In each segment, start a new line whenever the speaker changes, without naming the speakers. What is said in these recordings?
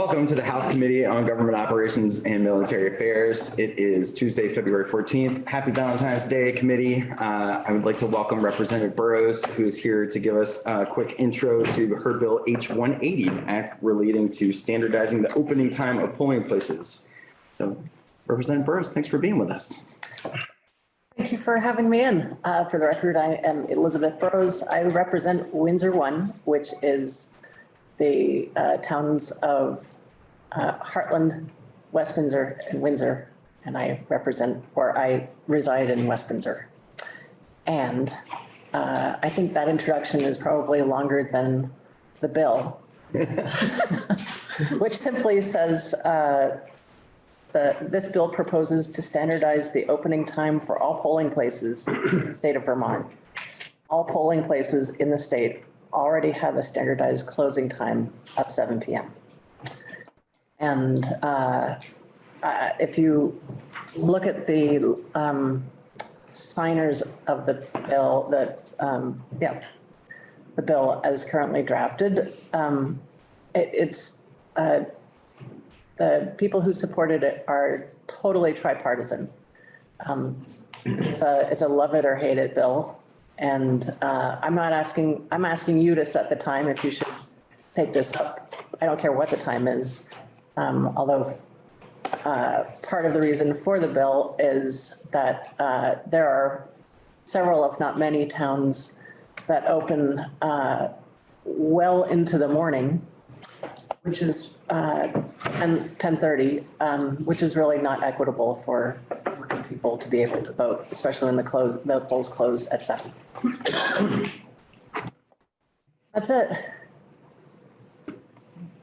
Welcome to the House Committee on Government Operations and Military Affairs. It is Tuesday, February 14th. Happy Valentine's Day, Committee. Uh, I would like to welcome Representative Burrows, who is here to give us a quick intro to her bill H-180 Act relating to standardizing the opening time of polling places. So Representative Burrows, thanks for being with us.
Thank you for having me in. Uh, For the record, I am Elizabeth Burrows. I represent Windsor One, which is the uh, towns of uh, Hartland, West Windsor, and Windsor. And I represent, or I reside in West Windsor. And uh, I think that introduction is probably longer than the bill. Which simply says, uh, the, this bill proposes to standardize the opening time for all polling places in the state of Vermont. All polling places in the state already have a standardized closing time of seven PM. And uh, uh, if you look at the um, signers of the bill, that, um, yeah, the bill as currently drafted, um, it- it's, uh, the people who supported it are totally tripartisan. Um, It's a, it's a love it or hate it bill. And uh, I'm not asking, I'm asking you to set the time if you should take this up. I don't care what the time is. Um, Although uh, part of the reason for the bill is that uh, there are several, if not many towns that open uh, well into the morning which is uh, 10, 10:30, um, which is really not equitable for working people to be able to vote, especially when the close, the polls close at seven. That's it.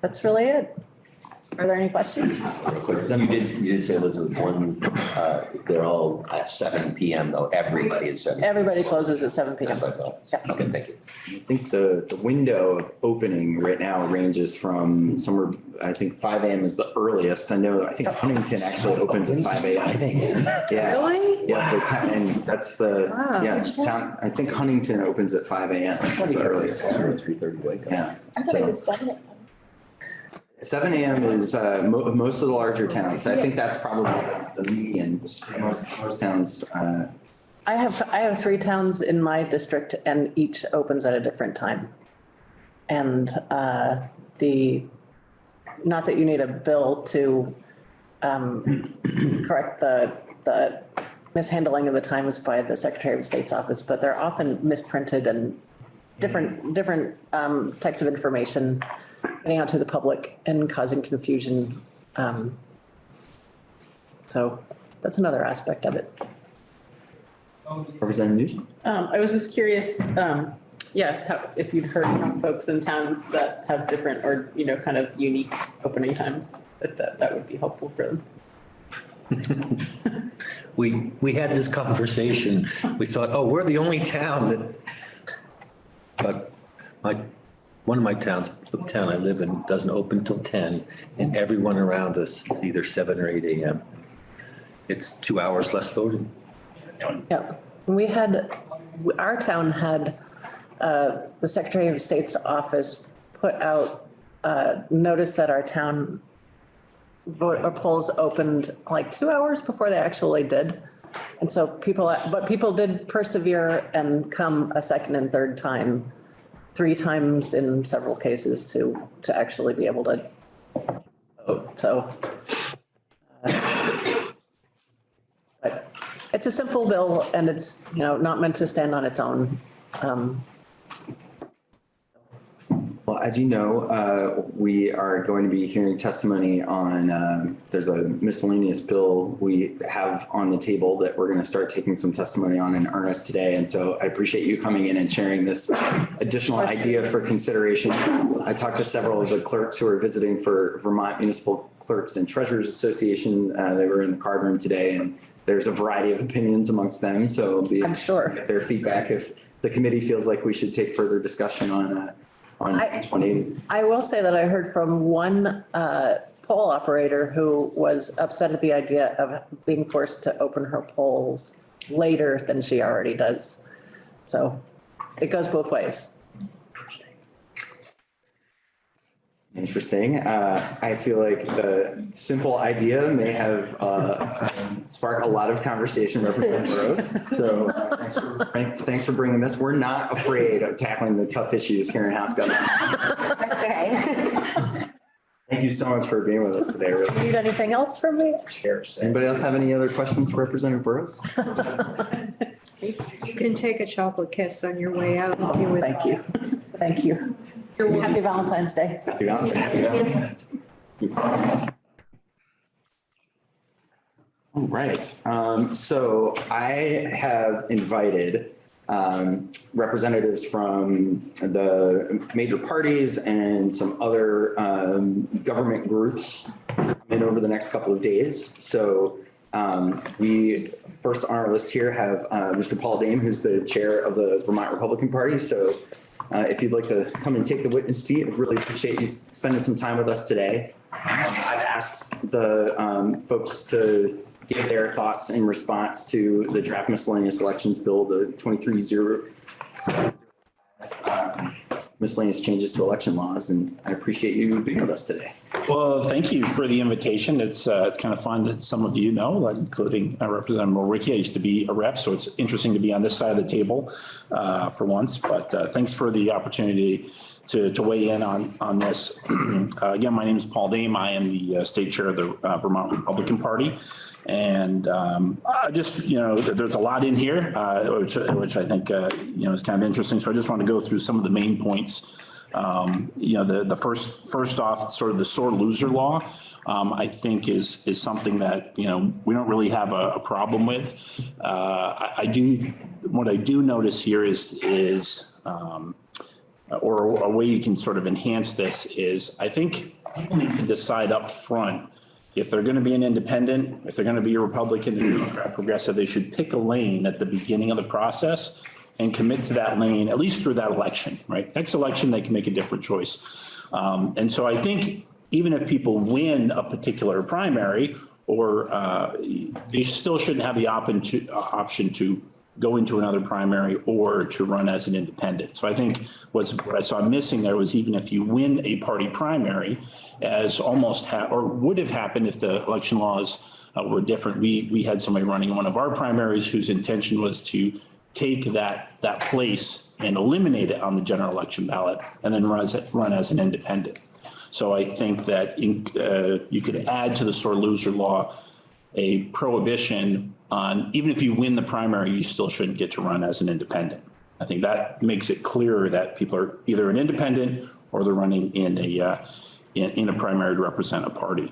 That's really it. Are there any questions?
Real quick, you did, you did say Elizabeth, one, uh, they're all at seven PM though, everybody is seven.
Everybody closes at seven
That's
PM.
what I thought.
Yeah.
Okay, thank you.
I think the, the window of opening right now ranges from somewhere, I think five AM is the earliest. I know, I think Huntington actually opens at five AM. Yeah.
Really?
Yeah, the town, and that's the,
Wow.
yeah, town, I think Huntington opens at five AM. That's the earliest.
Three thirty wake up.
Yeah.
I thought it was seven.
Seven AM is, uh, mo- most of the larger towns. I think that's probably the median. Most, most towns, uh,
I have, I have three towns in my district and each opens at a different time. And uh, the, not that you need a bill to um, correct the, the mishandling of the times by the Secretary of State's office, but they're often misprinted and different, different um, types of information getting out to the public and causing confusion. Um, So that's another aspect of it.
Representative Nugent?
Um, I was just curious, um, yeah, how, if you'd heard from folks in towns that have different or, you know, kind of unique opening times, that, that, that would be helpful for them.
We, we had this conversation. We thought, oh, we're the only town that, but my, one of my towns, the town I live in, doesn't open till ten, and everyone around us is either seven or eight AM. It's two hours less voting.
Yeah, we had, our town had, uh, the Secretary of State's office put out, uh, notice that our town vote, polls opened like two hours before they actually did. And so people, but people did persevere and come a second and third time, three times in several cases to, to actually be able to vote, so. uh, it's a simple bill and it's, you know, not meant to stand on its own. Um,
Well, as you know, uh, we are going to be hearing testimony on, um, there's a miscellaneous bill we have on the table that we're going to start taking some testimony on in earnest today. And so I appreciate you coming in and sharing this additional idea for consideration. I talked to several of the clerks who are visiting for Vermont Municipal Clerks and Treasurers Association. Uh, They were in the card room today and there's a variety of opinions amongst them. So be
I'm sure.
get their feedback if the committee feels like we should take further discussion on, uh, on
I-
H180.
I will say that I heard from one uh, poll operator who was upset at the idea of being forced to open her polls later than she already does. So it goes both ways.
Interesting. Uh, I feel like the simple idea may have uh, sparked a lot of conversation, Representative Rose. So uh, thanks for, thanks for bringing this. We're not afraid of tackling the tough issues here in House government.
That's okay.
Thank you so much for being with us today. Really.
Need anything else from me? Cheers.
Anybody else have any other questions for Representative Burrows?
You can take a chocolate kiss on your way out if you.
Thank you. Thank you. Happy Valentine's Day.
Happy Valentine's Day. All right, um, so I have invited, um, representatives from the major parties and some other, um, government groups to come in over the next couple of days. So, um, we, first on our list here have, uh, Mr. Paul Dame, who's the chair of the Vermont Republican Party. So, uh, if you'd like to come and take the witness seat, I'd really appreciate you spending some time with us today. Um, I've asked the um, folks to give their thoughts in response to the draft miscellaneous elections bill, the 23-0 um, miscellaneous changes to election laws, and I appreciate you being with us today.
Well, thank you for the invitation. It's, uh, it's kind of fun that some of you know, including uh, Representative Mrowicki. I used to be a rep, so it's interesting to be on this side of the table, uh, for once. But, uh, thanks for the opportunity to, to weigh in on, on this. Uh, Again, my name is Paul Dame. I am the uh, state chair of the uh, Vermont Republican Party. And, um, I just, you know, there's a lot in here, uh, which, which I think, uh, you know, is kind of interesting. So I just want to go through some of the main points um, you know, the, the first, first off, sort of the sore loser law, um, I think is, is something that, you know, we don't really have a, a problem with. Uh, I, I do, what I do notice here is, is, um, or a way you can sort of enhance this is, I think people need to decide up front if they're going to be an independent, if they're going to be a Republican, a Democrat, progressive, they should pick a lane at the beginning of the process and commit to that lane, at least through that election, right? Next election, they can make a different choice. Um, and so I think even if people win a particular primary or uh, you still shouldn't have the option to go into another primary or to run as an independent. So I think what's, what I saw missing there was even if you win a party primary as almost or would have happened if the election laws uh, were different. We, we had somebody running one of our primaries whose intention was to take that, that place and eliminate it on the general election ballot and then run as, run as an independent. So I think that in, uh, you could add to the sore loser law a prohibition on, even if you win the primary, you still shouldn't get to run as an independent. I think that makes it clearer that people are either an independent or they're running in a, uh, in, in a primary to represent a party.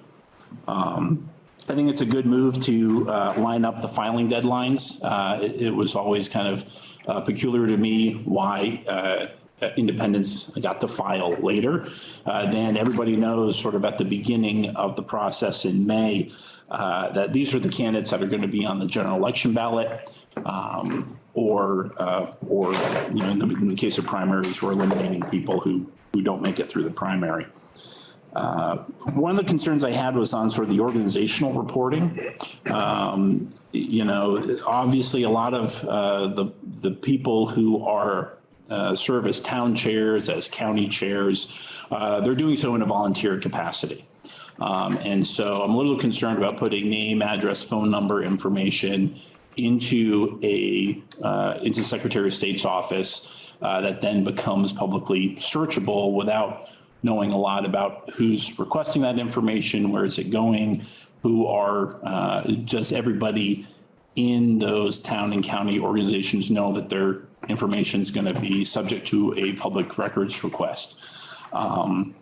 Um, I think it's a good move to uh, line up the filing deadlines. Uh, It it was always kind of uh, peculiar to me why uh, independents got to file later. Uh, Then everybody knows sort of at the beginning of the process in May uh, that these are the candidates that are going to be on the general election ballot. um, Or, uh, or, you know, in the in the case of primaries, we're eliminating people who, who don't make it through the primary. Uh, One of the concerns I had was on sort of the organizational reporting. Um, You know, obviously, a lot of uh, the, the people who are, uh, serve as town chairs, as county chairs, uh, they're doing so in a volunteer capacity. Um, And so I'm a little concerned about putting name, address, phone number information into a, uh, into Secretary of State's office uh, that then becomes publicly searchable without knowing a lot about who's requesting that information, where is it going, who are, uh, does everybody in those town and county organizations know that their information is going to be subject to a public records request? Um,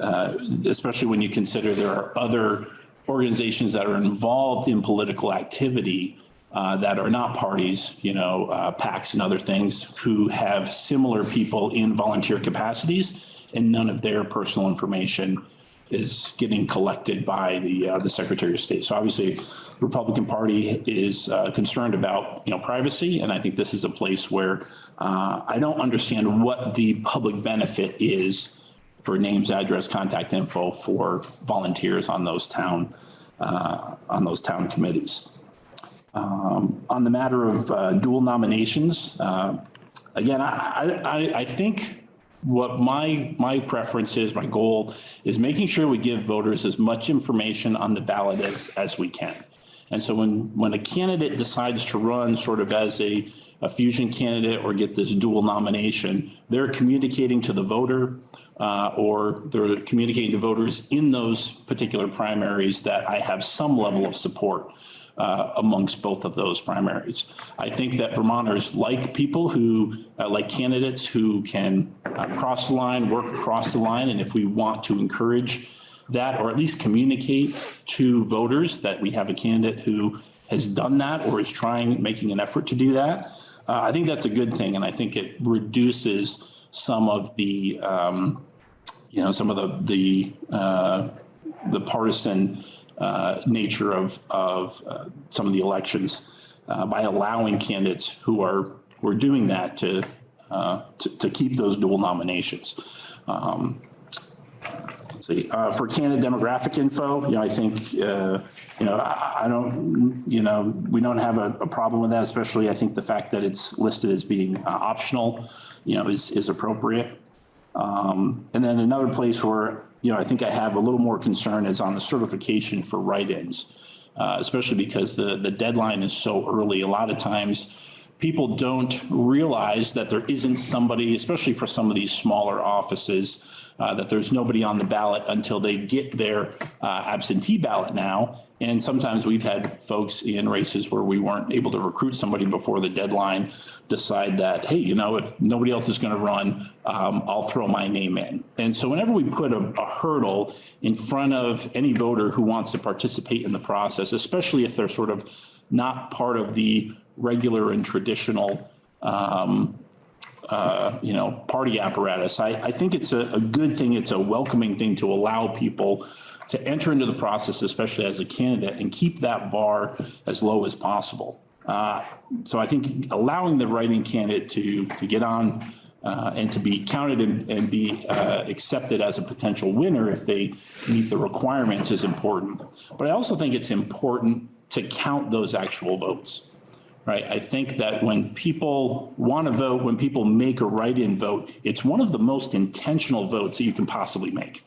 uh, Especially when you consider there are other organizations that are involved in political activity uh, that are not parties, you know, uh, PACs and other things, who have similar people in volunteer capacities and none of their personal information is getting collected by the, uh, the Secretary of State. So obviously, the Republican Party is uh, concerned about, you know, privacy, and I think this is a place where uh, I don't understand what the public benefit is for names, address, contact info for volunteers on those town, uh, on those town committees. Um, On the matter of uh, dual nominations, uh, again, I, I, I think what my, my preference is, my goal is making sure we give voters as much information on the ballot as, as we can. And so when, when a candidate decides to run sort of as a, a fusion candidate or get this dual nomination, they're communicating to the voter uh, or they're communicating to voters in those particular primaries that I have some level of support uh, amongst both of those primaries. I think that Vermonters like people who, uh, like candidates who can uh, cross the line, work across the line. And if we want to encourage that, or at least communicate to voters that we have a candidate who has done that or is trying, making an effort to do that, uh, I think that's a good thing. And I think it reduces some of the, um, you know, some of the, the, uh, the partisan uh, nature of, of uh, some of the elections uh, by allowing candidates who are, who are doing that to, uh, to, to keep those dual nominations. Um, Let's see, uh, for candidate demographic info, you know, I think, you know, I, I don't, you know, we don't have a, a problem with that, especially I think the fact that it's listed as being optional, you know, is, is appropriate. Um, and then another place where, you know, I think I have a little more concern is on the certification for write-ins, uh, especially because the, the deadline is so early. A lot of times people don't realize that there isn't somebody, especially for some of these smaller offices, uh, that there's nobody on the ballot until they get their uh, absentee ballot now. And sometimes we've had folks in races where we weren't able to recruit somebody before the deadline, decide that, hey, you know, if nobody else is going to run, um, I'll throw my name in. And so whenever we put a, a hurdle in front of any voter who wants to participate in the process, especially if they're sort of not part of the regular and traditional um, uh, you know, party apparatus. I, I think it's a, a good thing. It's a welcoming thing to allow people to enter into the process, especially as a candidate, and keep that bar as low as possible. Uh, so I think allowing the writing candidate to, to get on uh, and to be counted and, and be uh, accepted as a potential winner if they meet the requirements is important. But I also think it's important to count those actual votes right? I think that when people want to vote, when people make a write-in vote, it's one of the most intentional votes that you can possibly make,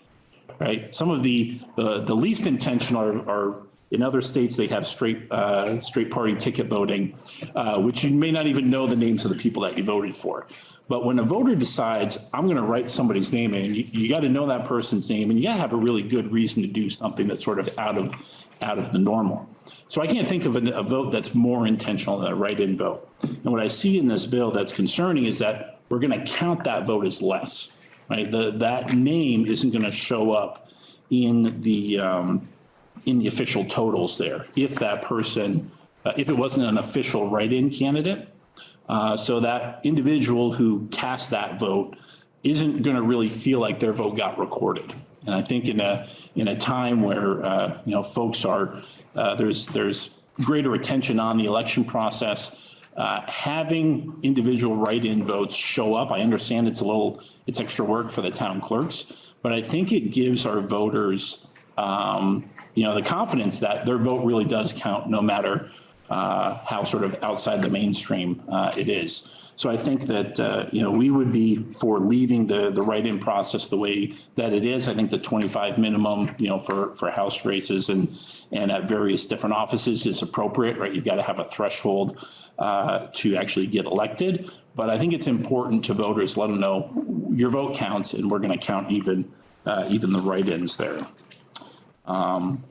right? Some of the, the, the least intentional are, are in other states, they have straight, uh, straight party ticket voting, uh, which you may not even know the names of the people that you voted for. But when a voter decides, I'm going to write somebody's name in, you, you got to know that person's name and you got to have a really good reason to do something that's sort of out of, out of the normal. So I can't think of a, a vote that's more intentional than a write-in vote. And what I see in this bill that's concerning is that we're going to count that vote as less, right? The, that name isn't going to show up in the, um, in the official totals there. If that person, uh, if it wasn't an official write-in candidate, uh, so that individual who cast that vote isn't going to really feel like their vote got recorded. And I think in a in a time where uh, you know folks are uh, there's there's greater attention on the election process. Uh, having individual write-in votes show up, I understand it's a little it's extra work for the town clerks, but I think it gives our voters um, you know the confidence that their vote really does count, no matter uh, how sort of outside the mainstream uh, it is. So I think that, uh, you know, we would be for leaving the, the write-in process the way that it is. I think the 25 minimum, you know, for, for House races and, and at various different offices is appropriate, right? You've got to have a threshold uh, to actually get elected. But I think it's important to voters, let them know your vote counts and we're going to count even, uh, even the write-ins there. Um,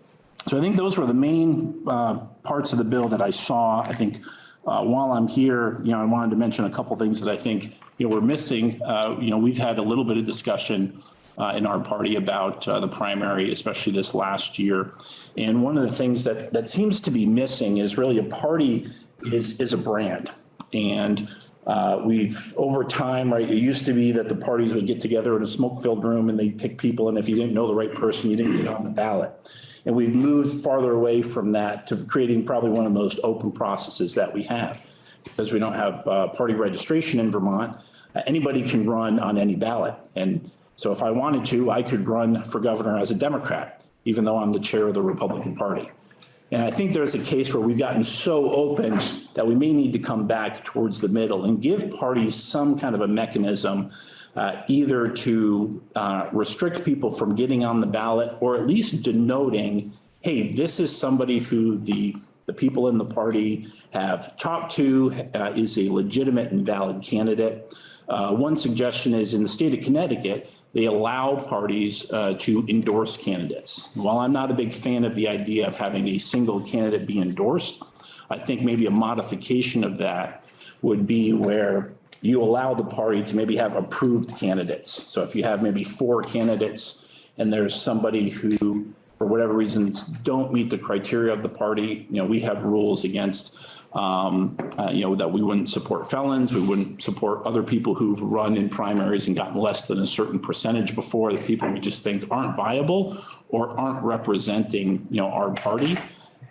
so I think those were the main uh, parts of the bill that I saw. I think uh, while I'm here, you know, I wanted to mention a couple things that I think, you know, we're missing. Uh, you know, we've had a little bit of discussion uh, in our party about uh, the primary, especially this last year. And one of the things that that seems to be missing is really a party is is a brand. And uh, we've over time, right, it used to be that the parties would get together in a smoke filled room and they'd pick people. And if you didn't know the right person, you didn't get on the ballot. And we've moved farther away from that to creating probably one of the most open processes that we have. Because we don't have uh, party registration in Vermont, uh, anybody can run on any ballot. And so if I wanted to, I could run for governor as a Democrat, even though I'm the chair of the Republican Party. And I think there's a case where we've gotten so open that we may need to come back towards the middle and give parties some kind of a mechanism uh, either to uh, restrict people from getting on the ballot or at least denoting, hey, this is somebody who the, the people in the party have talked to, uh, is a legitimate and valid candidate. Uh, One suggestion is in the state of Connecticut, they allow parties uh, to endorse candidates. While I'm not a big fan of the idea of having a single candidate be endorsed, I think maybe a modification of that would be where you allow the party to maybe have approved candidates. So if you have maybe four candidates and there's somebody who, for whatever reasons, don't meet the criteria of the party, you know, we have rules against um, uh, you know, that we wouldn't support felons, we wouldn't support other people who've run in primaries and gotten less than a certain percentage before, the people we just think aren't viable or aren't representing, you know, our party.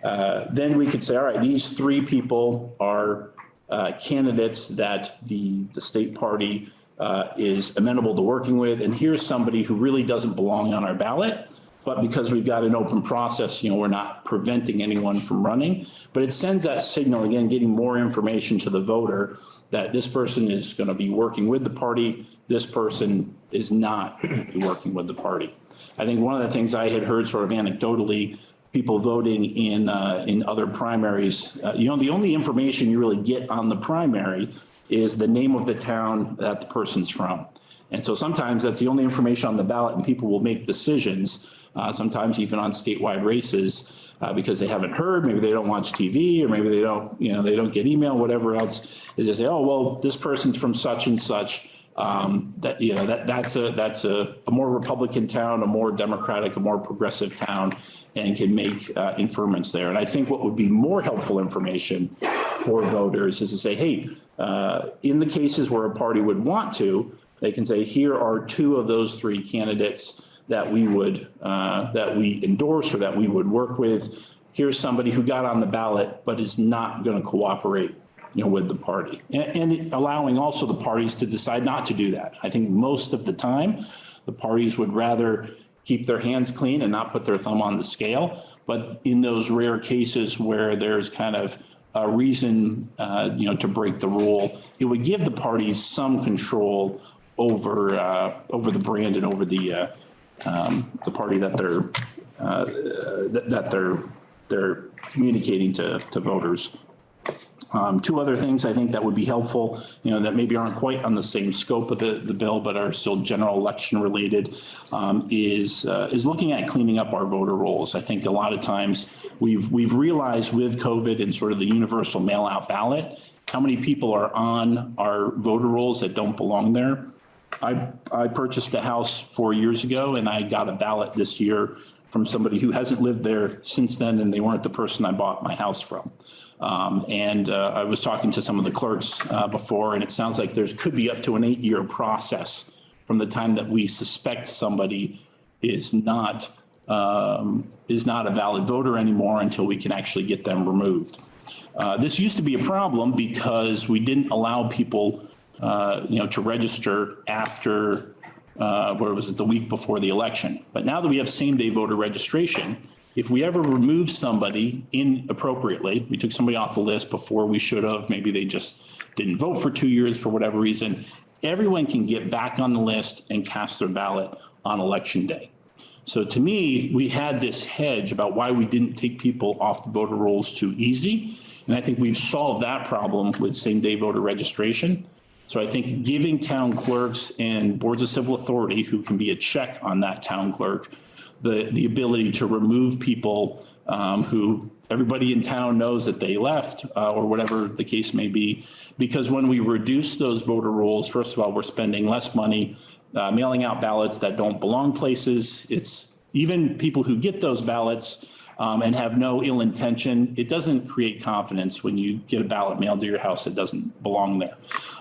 Uh, Then we could say, all right, these three people are uh, candidates that the, the state party uh, is amenable to working with. And here's somebody who really doesn't belong on our ballot. But because we've got an open process, you know, we're not preventing anyone from running. But it sends that signal, again, getting more information to the voter that this person is going to be working with the party. This person is not working with the party. I think one of the things I had heard sort of anecdotally, people voting in, uh, in other primaries, uh, you know, the only information you really get on the primary is the name of the town that the person's from. And so sometimes that's the only information on the ballot and people will make decisions, uh, sometimes even on statewide races, uh, because they haven't heard, maybe they don't watch TV or maybe they don't, you know, they don't get email, whatever else, is they say, oh, well, this person's from such and such. Um, that, you know, that, that's a, that's a, a more Republican town, a more Democratic, a more progressive town and can make uh, inferments there. And I think what would be more helpful information for voters is to say, hey, uh, in the cases where a party would want to, they can say, here are two of those three candidates that we would, uh, that we endorse or that we would work with. Here's somebody who got on the ballot but is not going to cooperate, you know, with the party. And, and allowing also the parties to decide not to do that. I think most of the time, the parties would rather keep their hands clean and not put their thumb on the scale. But in those rare cases where there's kind of a reason, uh, you know, to break the rule, it would give the parties some control over, uh, over the brand and over the, uh, um, the party that they're, uh, that, that they're, they're communicating to, to voters. Um, two other things I think that would be helpful, you know, that maybe aren't quite on the same scope of the, the bill, but are still general election related, um, is, uh, is looking at cleaning up our voter rolls. I think a lot of times we've, we've realized with COVID and sort of the universal mail out ballot, how many people are on our voter rolls that don't belong there. I, I purchased a house four years ago and I got a ballot this year from somebody who hasn't lived there since then and they weren't the person I bought my house from. Um, and uh, I was talking to some of the clerks uh, before and it sounds like there's could be up to an eight year process from the time that we suspect somebody is not um, is not a valid voter anymore until we can actually get them removed. Uh, this used to be a problem because we didn't allow people uh, you know, to register after, uh, where was it, the week before the election. But now that we have same day voter registration, if we ever remove somebody inappropriately, we took somebody off the list before we should have, maybe they just didn't vote for two years for whatever reason, everyone can get back on the list and cast their ballot on election day. So to me, we had this hedge about why we didn't take people off the voter rolls too easy. And I think we've solved that problem with same day voter registration. So I think giving town clerks and boards of civil authority who can be a check on that town clerk, the, the ability to remove people um, who everybody in town knows that they left uh, or whatever the case may be. Because when we reduce those voter rolls, first of all, we're spending less money uh, mailing out ballots that don't belong places. It's even people who get those ballots um, and have no ill intention. It doesn't create confidence when you get a ballot mailed to your house that doesn't belong there.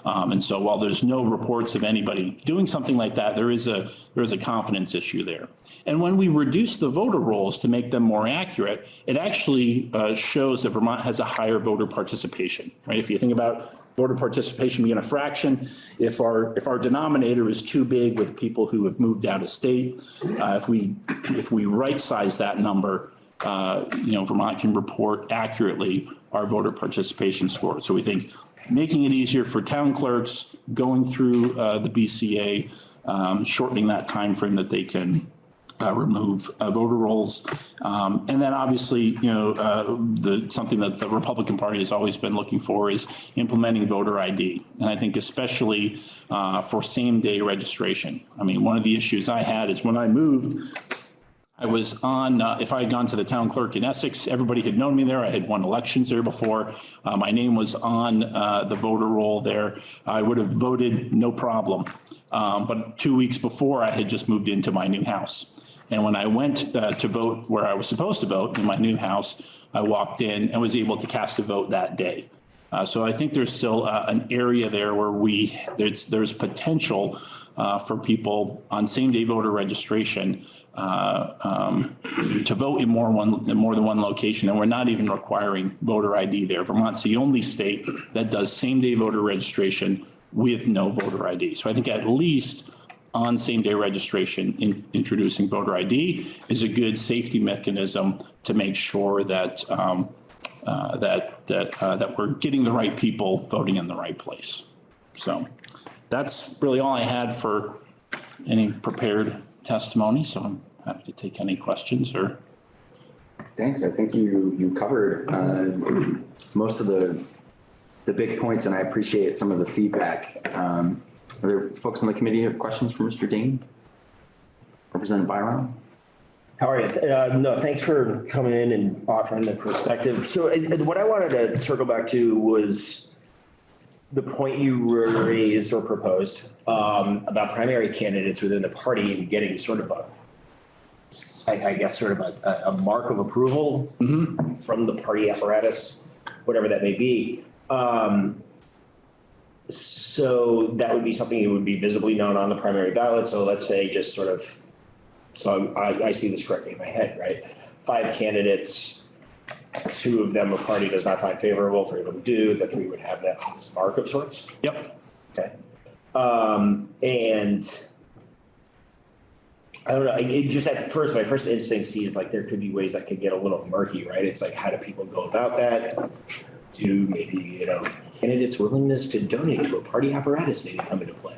Um, and so while there's no reports of anybody doing something like that, there is a there is a confidence issue there. And when we reduce the voter rolls to make them more accurate, it actually uh, shows that Vermont has a higher voter participation, right? If you think about voter participation being a fraction. If our if our denominator is too big with people who have moved out of state, uh, if we if we right size that number, uh, you know, Vermont can report accurately our voter participation score. So we think making it easier for town clerks going through uh, the BCA, um, shortening that time frame that they can uh, remove uh, voter rolls. Um, And then obviously, you know, uh, the, something that the Republican Party has always been looking for is implementing voter ID. And I think especially uh, for same-day registration. I mean, one of the issues I had is when I moved, I was on, uh, if I had gone to the town clerk in Essex, everybody had known me there. I had won elections there before. Uh, My name was on uh, the voter roll there. I would have voted, no problem. Um, But two weeks before, I had just moved into my new house. And when I went uh, to vote where I was supposed to vote in my new house, I walked in and was able to cast a vote that day. Uh, So I think there's still uh, an area there where we, there's, there's potential for people on same-day voter registration uh, um, to vote in more one, in more than one location. And we're not even requiring voter ID there. Vermont's the only state that does same-day voter registration with no voter ID. So I think at least on same-day registration, in introducing voter ID is a good safety mechanism to make sure that, um, uh, that, that, uh, that we're getting the right people voting in the right place. So that's really all I had for any prepared testimony, so I'm happy to take any questions or,
Thanks. I think you, you covered uh, most of the, the big points and I appreciate some of the feedback. Um, Are there folks on the committee who have questions for Mr. Dame? Representative Birong?
How are you? Uh, no, thanks for coming in and offering the perspective. So uh, what I wanted to circle back to was the point you raised or proposed um, about primary candidates within the party and getting sort of a, I, I guess, sort of a, a mark of approval from the party apparatus, whatever that may be. Um, so that would be something that would be visibly known on the primary ballot. So let's say just sort of so I, I see this correctly in my head, right? Five candidates, two of them a party does not find favorable, three of them do, the three would have that mark of sorts.
yep.
Okay. Um, and I don't know, it- just at first, my first instinct sees like there could be ways that could get a little murky, right? It's like, how do people go about that? Do maybe, you know, candidates' willingness to donate to a party apparatus maybe come into play?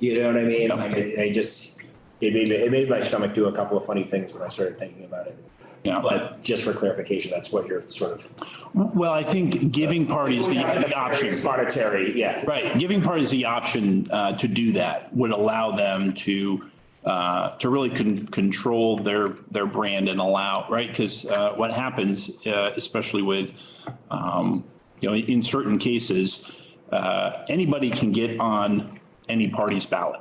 You know what I mean? Like, I, I just, it made, it made my stomach do a couple of funny things when I started thinking about it. But just for clarification, that's what you're sort of.
Well, I think giving parties the the option.
Monetary, yeah.
Right, giving parties the option uh, to do that would allow them to, uh, to really con- control their, their brand and allow, right? Because what happens, uh, especially with, um, you know, in certain cases, uh, anybody can get on any party's ballot.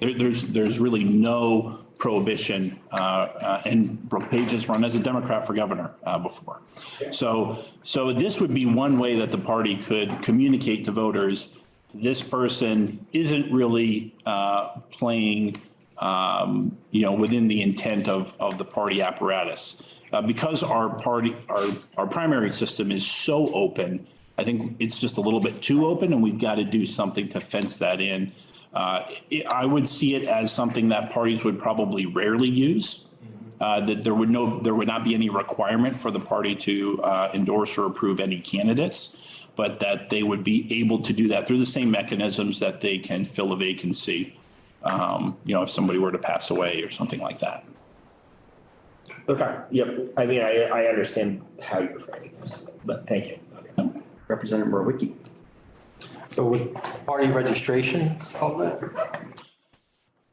There, there's, there's really no prohibition, uh, uh, and Brooke Paige has run as a Democrat for governor, uh, before. So, so this would be one way that the party could communicate to voters, this person isn't really, uh, playing, um, you know, within the intent of, of the party apparatus. Uh, because our party, our, our primary system is so open, I think it's just a little bit too open and we've got to do something to fence that in. Uh, it- I would see it as something that parties would probably rarely use. Uh, that there would no, there would not be any requirement for the party to, uh, endorse or approve any candidates. But that they would be able to do that through the same mechanisms that they can fill a vacancy. Um, you know, if somebody were to pass away or something like that.
Okay, yep. I mean, I, I understand how you're framing this, but thank you. Okay.
Representative Mrowicki?
So with party registration, all that?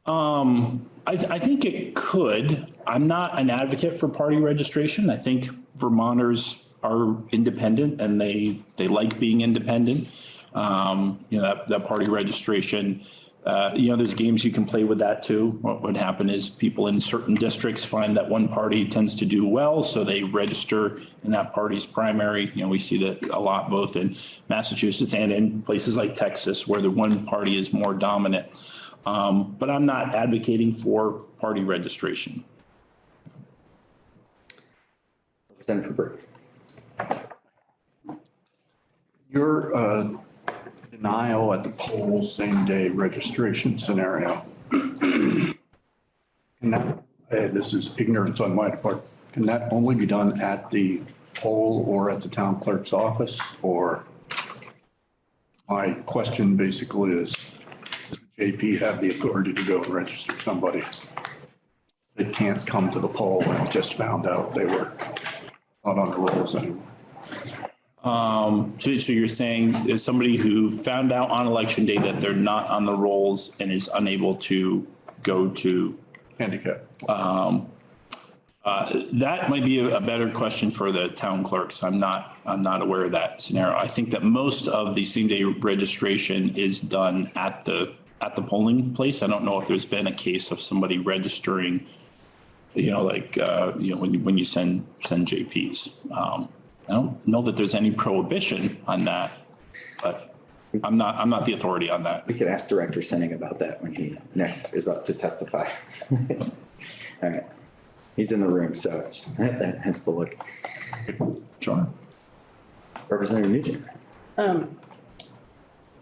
Um, I, I think it could. I'm not an advocate for party registration. I think Vermonters are independent and they, they like being independent. Um, you know, that, that party registration, uh, you know, there's games you can play with that too. What would happen is people in certain districts find that one party tends to do well, so they register in that party's primary. You know, we see that a lot both in Massachusetts and in places like Texas where the one party is more dominant. Um, but I'm not advocating for party registration.
Senator Burke?
Your uh, denial at the poll, same day registration scenario. Can that, uh, this is ignorance on my part, can that only be done at the poll or at the town clerk's office or? My question basically is, does the JP have the authority to go and register somebody? They can't come to the poll and just found out they were not on the rolls anymore.
Um, so, so you're saying is somebody who found out on election day that they're not on the rolls and is unable to go to
Handicap.
That might be a a better question for the town clerks. I'm not, I'm not aware of that scenario. I think that most of the same day registration is done at the, at the polling place. I don't know if there's been a case of somebody registering, you know, like, uh, you know, when you, when you send, send JPs. Um, I don't know that there's any prohibition on that, but I'm not, I'm not the authority on that.
We could ask Director Senning about that when he next is up to testify. All right. He's in the room, so just- hence the look.
Sure.
Representative Nugent.
Um,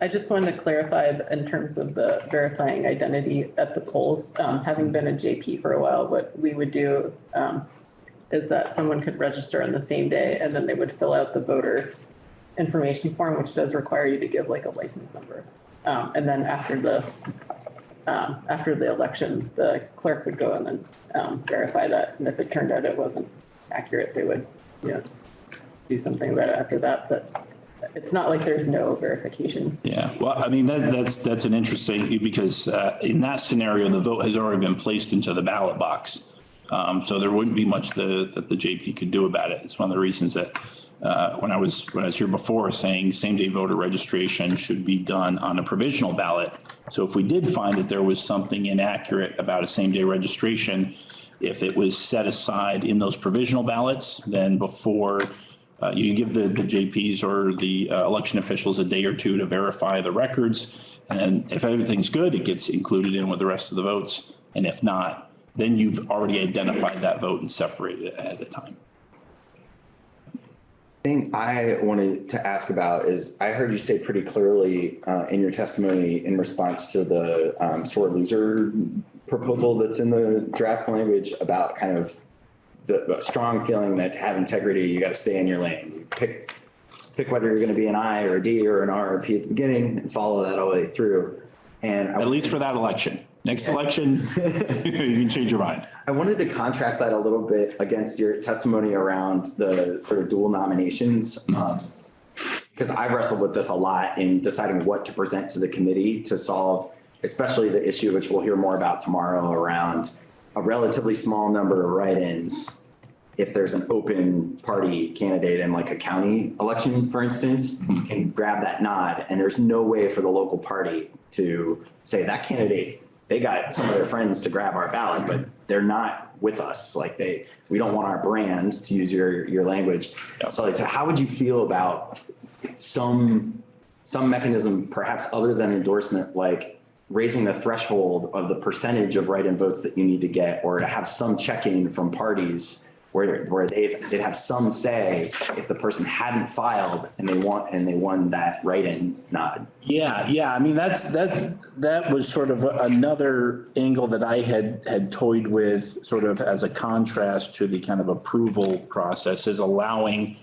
I just wanted to clarify in terms of the verifying identity at the polls, um, having been a JP for a while, what we would do, um, is that someone could register on the same day and then they would fill out the voter information form, which does require you to give like a license number. Um, and then after the, um, after the election, the clerk would go and then, um, verify that. And if it turned out it wasn't accurate, they would, you know, do something about it after that, but it's not like there's no verification.
Yeah, well, I mean, that, that's, that's an interesting, because uh, in that scenario, the vote has already been placed into the ballot box. Um, So there wouldn't be much the, that the JP could do about it. It's one of the reasons that uh, when I was, when I was here before saying same day voter registration should be done on a provisional ballot. So if we did find that there was something inaccurate about a same day registration, if it was set aside in those provisional ballots, then before uh, you give the, the JPs or the uh, election officials a day or two to verify the records. And if everything's good, it gets included in with the rest of the votes. And if not, then you've already identified that vote and separated it ahead of time.
thing I wanted to ask about is, I heard you say pretty clearly uh, in your testimony in response to the um, sore loser proposal that's in the draft language about kind of the strong feeling that to have integrity, you got to stay in your lane. You pick, pick whether you're going to be an I or a D or an R or a P at the beginning and follow that all the way through. And I
At least for that election. Next election, you can change your mind.
I wanted to contrast that a little bit against your testimony around the sort of dual nominations. um, Because I wrestled with this a lot in deciding what to present to the committee to solve, especially the issue which we'll hear more about tomorrow around a relatively small number of write-ins. If there's an open party candidate in like a county election, for instance, you can grab that nod and there's no way for the local party to say that candidate they got some of their friends to grab our ballot, but they're not with us. Like they, we don't want our brand to use your, your language. So like, so how would you feel about some, some mechanism perhaps other than endorsement, like raising the threshold of the percentage of write-in votes that you need to get, or to have some check-in from parties where, where they, they'd have some say if the person hadn't filed and they want, and they won that write-in nod.
Yeah, yeah, I mean, that's, that's, that was sort of another angle that I had, had toyed with, sort of as a contrast to the kind of approval process, is allowing,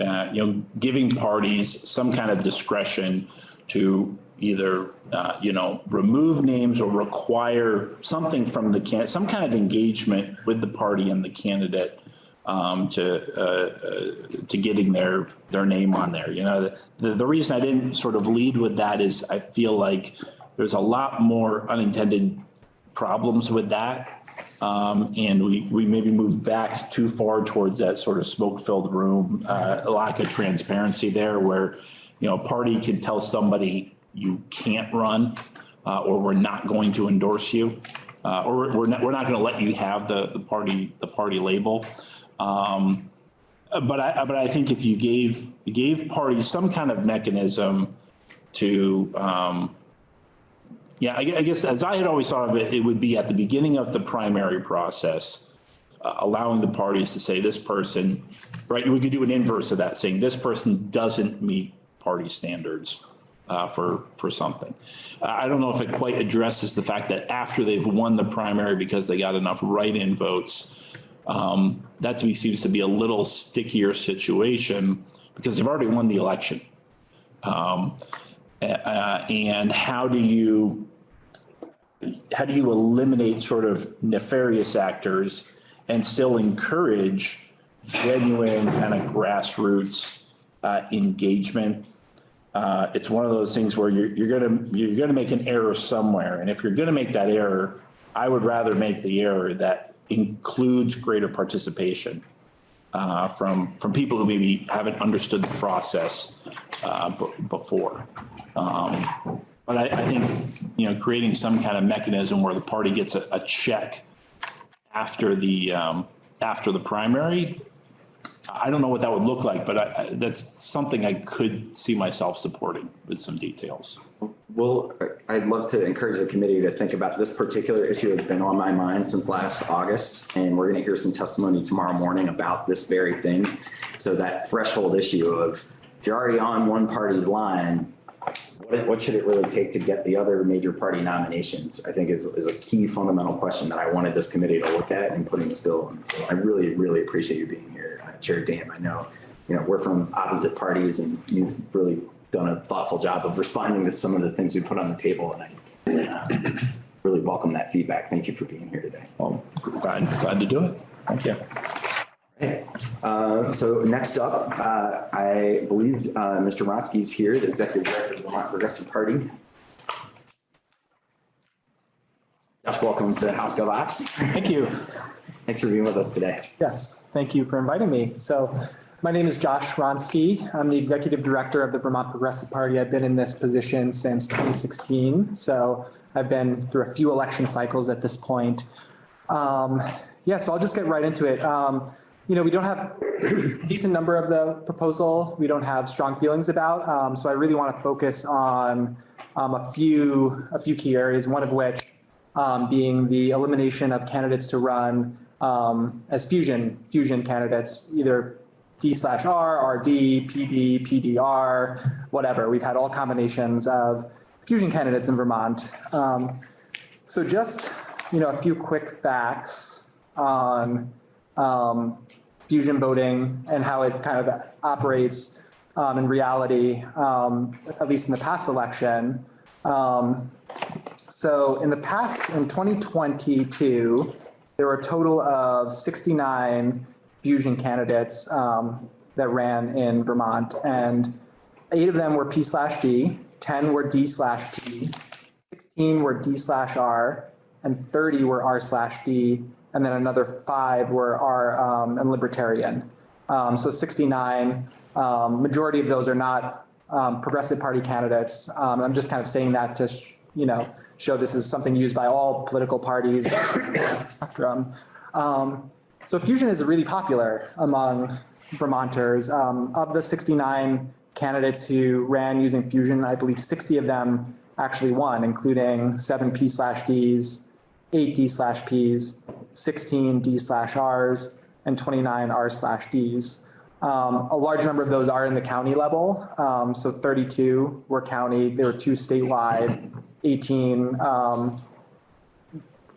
uh, you know, giving parties some kind of discretion to either, uh, you know, remove names or require something from the can, some kind of engagement with the party and the candidate um, to, uh, uh, to getting their, their name on there. You know, the, the reason I didn't sort of lead with that is I feel like there's a lot more unintended problems with that. Um, and we, we maybe move back too far towards that sort of smoke-filled room, uh, lack of transparency there where, you know, a party can tell somebody you can't run, uh, or we're not going to endorse you. Uh, or we're not, we're not going to let you have the, the party, the party label. Um, but I, but I think if you gave, gave parties some kind of mechanism to, um, yeah, I I guess as I had always thought of it, it would be at the beginning of the primary process, uh, allowing the parties to say this person, right? We could do an inverse of that, saying this person doesn't meet party standards uh, for, for something. Uh, I don't know if it quite addresses the fact that after they've won the primary because they got enough write-in votes, um, that to me seems to be a little stickier situation because they've already won the election. Um, Uh, and how do you, how do you eliminate sort of nefarious actors and still encourage genuine kind of grassroots uh, engagement? Uh, It's one of those things where you're, you're gonna, you're gonna make an error somewhere. And if you're gonna make that error, I would rather make the error that includes greater participation uh, from, from people who maybe haven't understood the process uh, before. Um, But I, I think, you know, creating some kind of mechanism where the party gets a, a check after the, um, after the primary, I don't know what that would look like, but I, that's something I could see myself supporting with some details.
Well, I'd love to encourage the committee to think about this particular issue has been on my mind since last August. And we're going to hear some testimony tomorrow morning about this very thing. So that threshold issue of if you're already on one party's line, what, what should it really take to get the other major party nominations? I think is, is a key fundamental question that I wanted this committee to look at in putting this bill. So I really, really appreciate you being here, Chair Dame. I know, you know, we're from opposite parties and you've really done a thoughtful job of responding to some of the things we put on the table. And I uh, really welcome that feedback. Thank you for being here today.
Well, glad, glad to do it. Thank you.
Uh, So next up, uh, I believe uh, Mr. Wronski is here, the Executive Director of the Vermont Progressive Party. Josh, welcome to House Gov Ops.
Thank you.
Thanks for being with us today.
Yes, thank you for inviting me. So my name is Josh Wronski. I'm the Executive Director of the Vermont Progressive Party. I've been in this position since 2016. So I've been through a few election cycles at this point. Um, Yeah, so I'll just get right into it. Um, You know, we don't have a decent number of the proposal we don't have strong feelings about. Um, So I really want to focus on um, a few, a few key areas, one of which um, being the elimination of candidates to run um, as fusion, fusion candidates, either D slash R, RD, PD, PDR, whatever. We've had all combinations of fusion candidates in Vermont. Um, so just, you know, a few quick facts on um, fusion voting and how it kind of operates um, in reality, um, at least in the past election. Um, so in the past, in 2022, there were a total of 69 fusion candidates um, that ran in Vermont, and eight of them were P slash D, 10 were D slash P, 16 were D slash R, and 30 were R slash D, and then another five were R um, and Libertarian. Um, so 69, um, majority of those are not um, Progressive Party candidates. Um, I'm just kind of saying that to, you know, show this is something used by all political parties. spectrum. Um, so fusion is really popular among Vermonters. Um, of the 69 candidates who ran using fusion, I believe 60 of them actually won, including seven P slash Ds, eight D slash Ps, 16 D slash Rs, and 29 R slash Ds. Um, a large number of those are in the county level. Um, so 32 were county, there were two statewide, 18 um,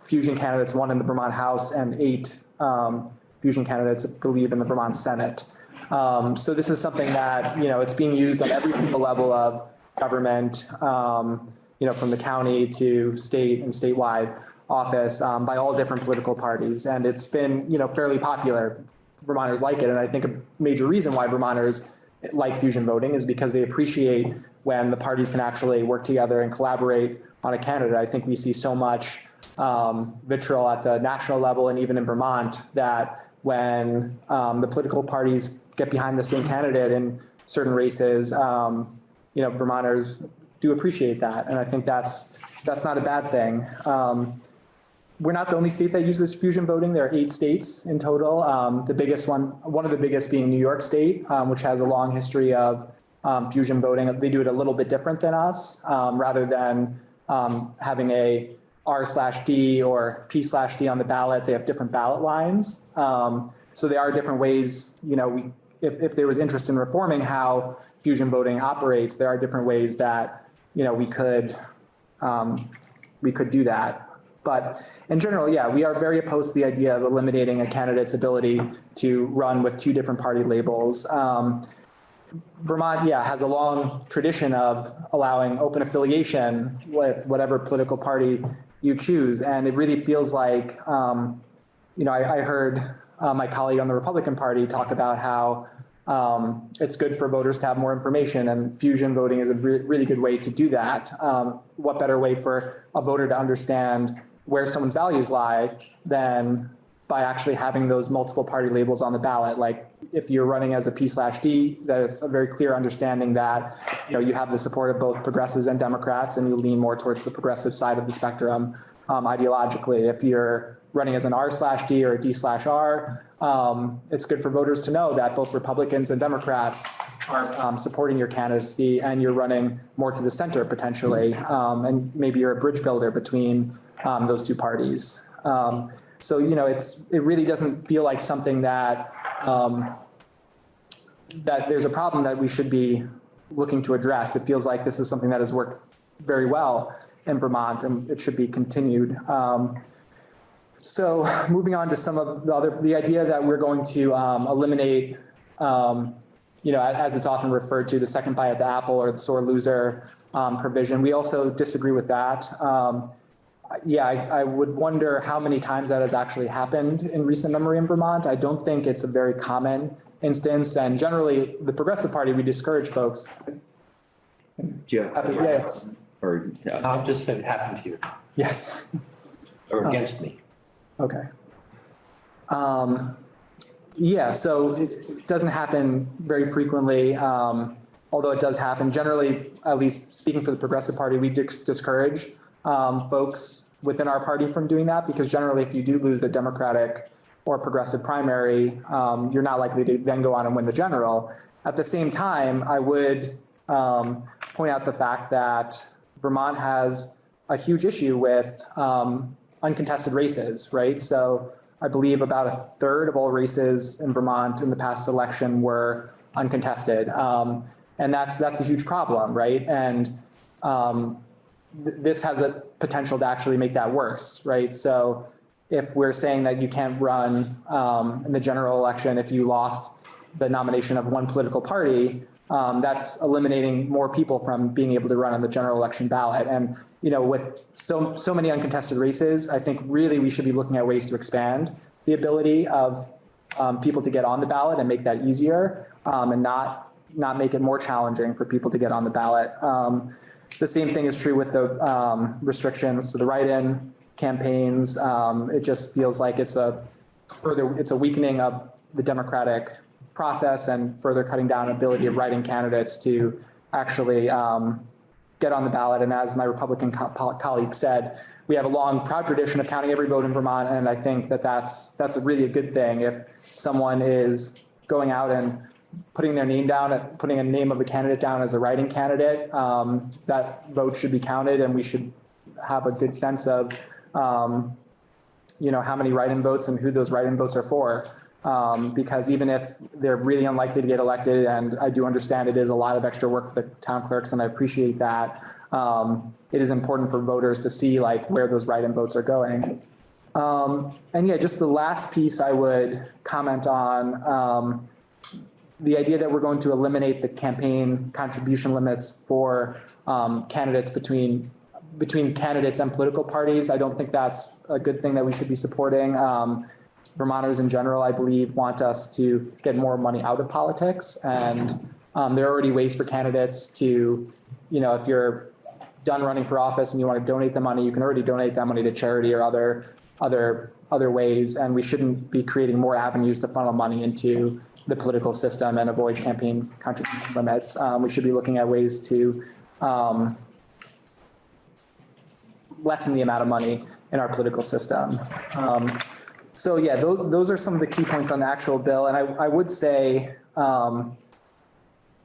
fusion candidates, one in the Vermont House and eight um, fusion candidates, I believe, in the Vermont Senate. Um, So this is something that, you know, it's being used on every single level of government, um, you know, from the county to state and statewide office um, by all different political parties. And it's been, you know, fairly popular. Vermonters like it. And I think a major reason why Vermonters like fusion voting is because they appreciate when the parties can actually work together and collaborate on a candidate. I think we see so much um, vitriol at the national level and even in Vermont that when um, the political parties get behind the same candidate in certain races, um, you know, Vermonters do appreciate that. And I think that's, that's not a bad thing. Um, we're not the only state that uses fusion voting. There are eight states in total. Um, the biggest one, one of the biggest being New York State, um, which has a long history of um, fusion voting. They do it a little bit different than us, um, rather than um, having a R slash D or P slash D on the ballot. They have different ballot lines. Um, so there are different ways, you know, we, if, if there was interest in reforming how fusion voting operates, there are different ways that, you know, we could, um, we could do that. But in general, yeah, we are very opposed to the idea of eliminating a candidate's ability to run with two different party labels. Um, Vermont, yeah, has a long tradition of allowing open affiliation with whatever political party you choose. And it really feels like, um, you know, I, I heard uh, my colleague on the Republican Party talk about how um, it's good for voters to have more information and fusion voting is a re- really good way to do that. Um, what better way for a voter to understand where someone's values lie than by actually having those multiple party labels on the ballot? Like if you're running as a P slash D, there's a very clear understanding that, you know, you have the support of both progressives and Democrats and you lean more towards the progressive side of the spectrum um, ideologically. If you're running as an R slash D or a D slash R, um, it's good for voters to know that both Republicans and Democrats are um, supporting your candidacy and you're running more to the center potentially. Um, and maybe you're a bridge builder between um, those two parties. Um, so, you know, it's, it really doesn't feel like something that, um, that there's a problem that we should be looking to address. It feels like this is something that has worked very well in Vermont and it should be continued. Um, so moving on to some of the other, the idea that we're going to um, eliminate, um, you know, as it's often referred to, the second bite at the apple or the sore loser um, provision. We also disagree with that. Yeah, I, I would wonder how many times that has actually happened in recent memory in Vermont. I don't think it's a very common instance. And generally, the Progressive Party, we discourage folks.
Yeah.
Happy- yeah,
Or, yeah.
I'll just say it happened here
Yes.
or against me.
Okay. Um, yeah, so it doesn't happen very frequently, um, although it does happen. Generally, at least speaking for the Progressive Party, we discourage um, folks within our party from doing that because generally, if you do lose a Democratic or progressive primary, um, you're not likely to then go on and win the general. At the same time, I would um, point out the fact that Vermont has a huge issue with um, uncontested races, right? So I believe about a third of all races in Vermont in the past election were uncontested. Um, and that's, that's a huge problem, right? And um, th- this has a potential to actually make that worse, right? So if we're saying that you can't run um, in the general election if you lost the nomination of one political party, um, that's eliminating more people from being able to run on the general election ballot. And, you know, with so, so many uncontested races, I think really we should be looking at ways to expand the ability of um, people to get on the ballot and make that easier um, and not, not make it more challenging for people to get on the ballot. The same thing is true with the um, restrictions to the write-in campaigns. Um, it just feels like it's a further, it's a weakening of the democratic process and further cutting down ability of write-in candidates to actually um, get on the ballot. And as my Republican co- colleague said, we have a long, proud tradition of counting every vote in Vermont, and I think that that's that's a really a good thing. If someone is going out and putting their name down, at putting a name of a candidate down as a write-in candidate, um, that vote should be counted, and we should have a good sense of, um, you know, how many write-in votes and who those write-in votes are for. Um, because even if they're really unlikely to get elected, and I do understand it is a lot of extra work for the town clerks, and I appreciate that, um, it is important for voters to see like where those write-in votes are going. Um, and yeah, just the last piece I would comment on, um, the idea that we're going to eliminate the campaign contribution limits for um, candidates between between candidates and political parties. I don't think that's a good thing that we should be supporting. Um, Vermonters in general, I believe, want us to get more money out of politics, and um, there are already ways for candidates to, you know, if you're done running for office and you want to donate the money, you can already donate that money to charity or other other other ways, and we shouldn't be creating more avenues to funnel money into the political system and avoid campaign contribution limits. Um, we should be looking at ways to um, lessen the amount of money in our political system. Um, so yeah, those, those are some of the key points on the actual bill. And I, I would say, um,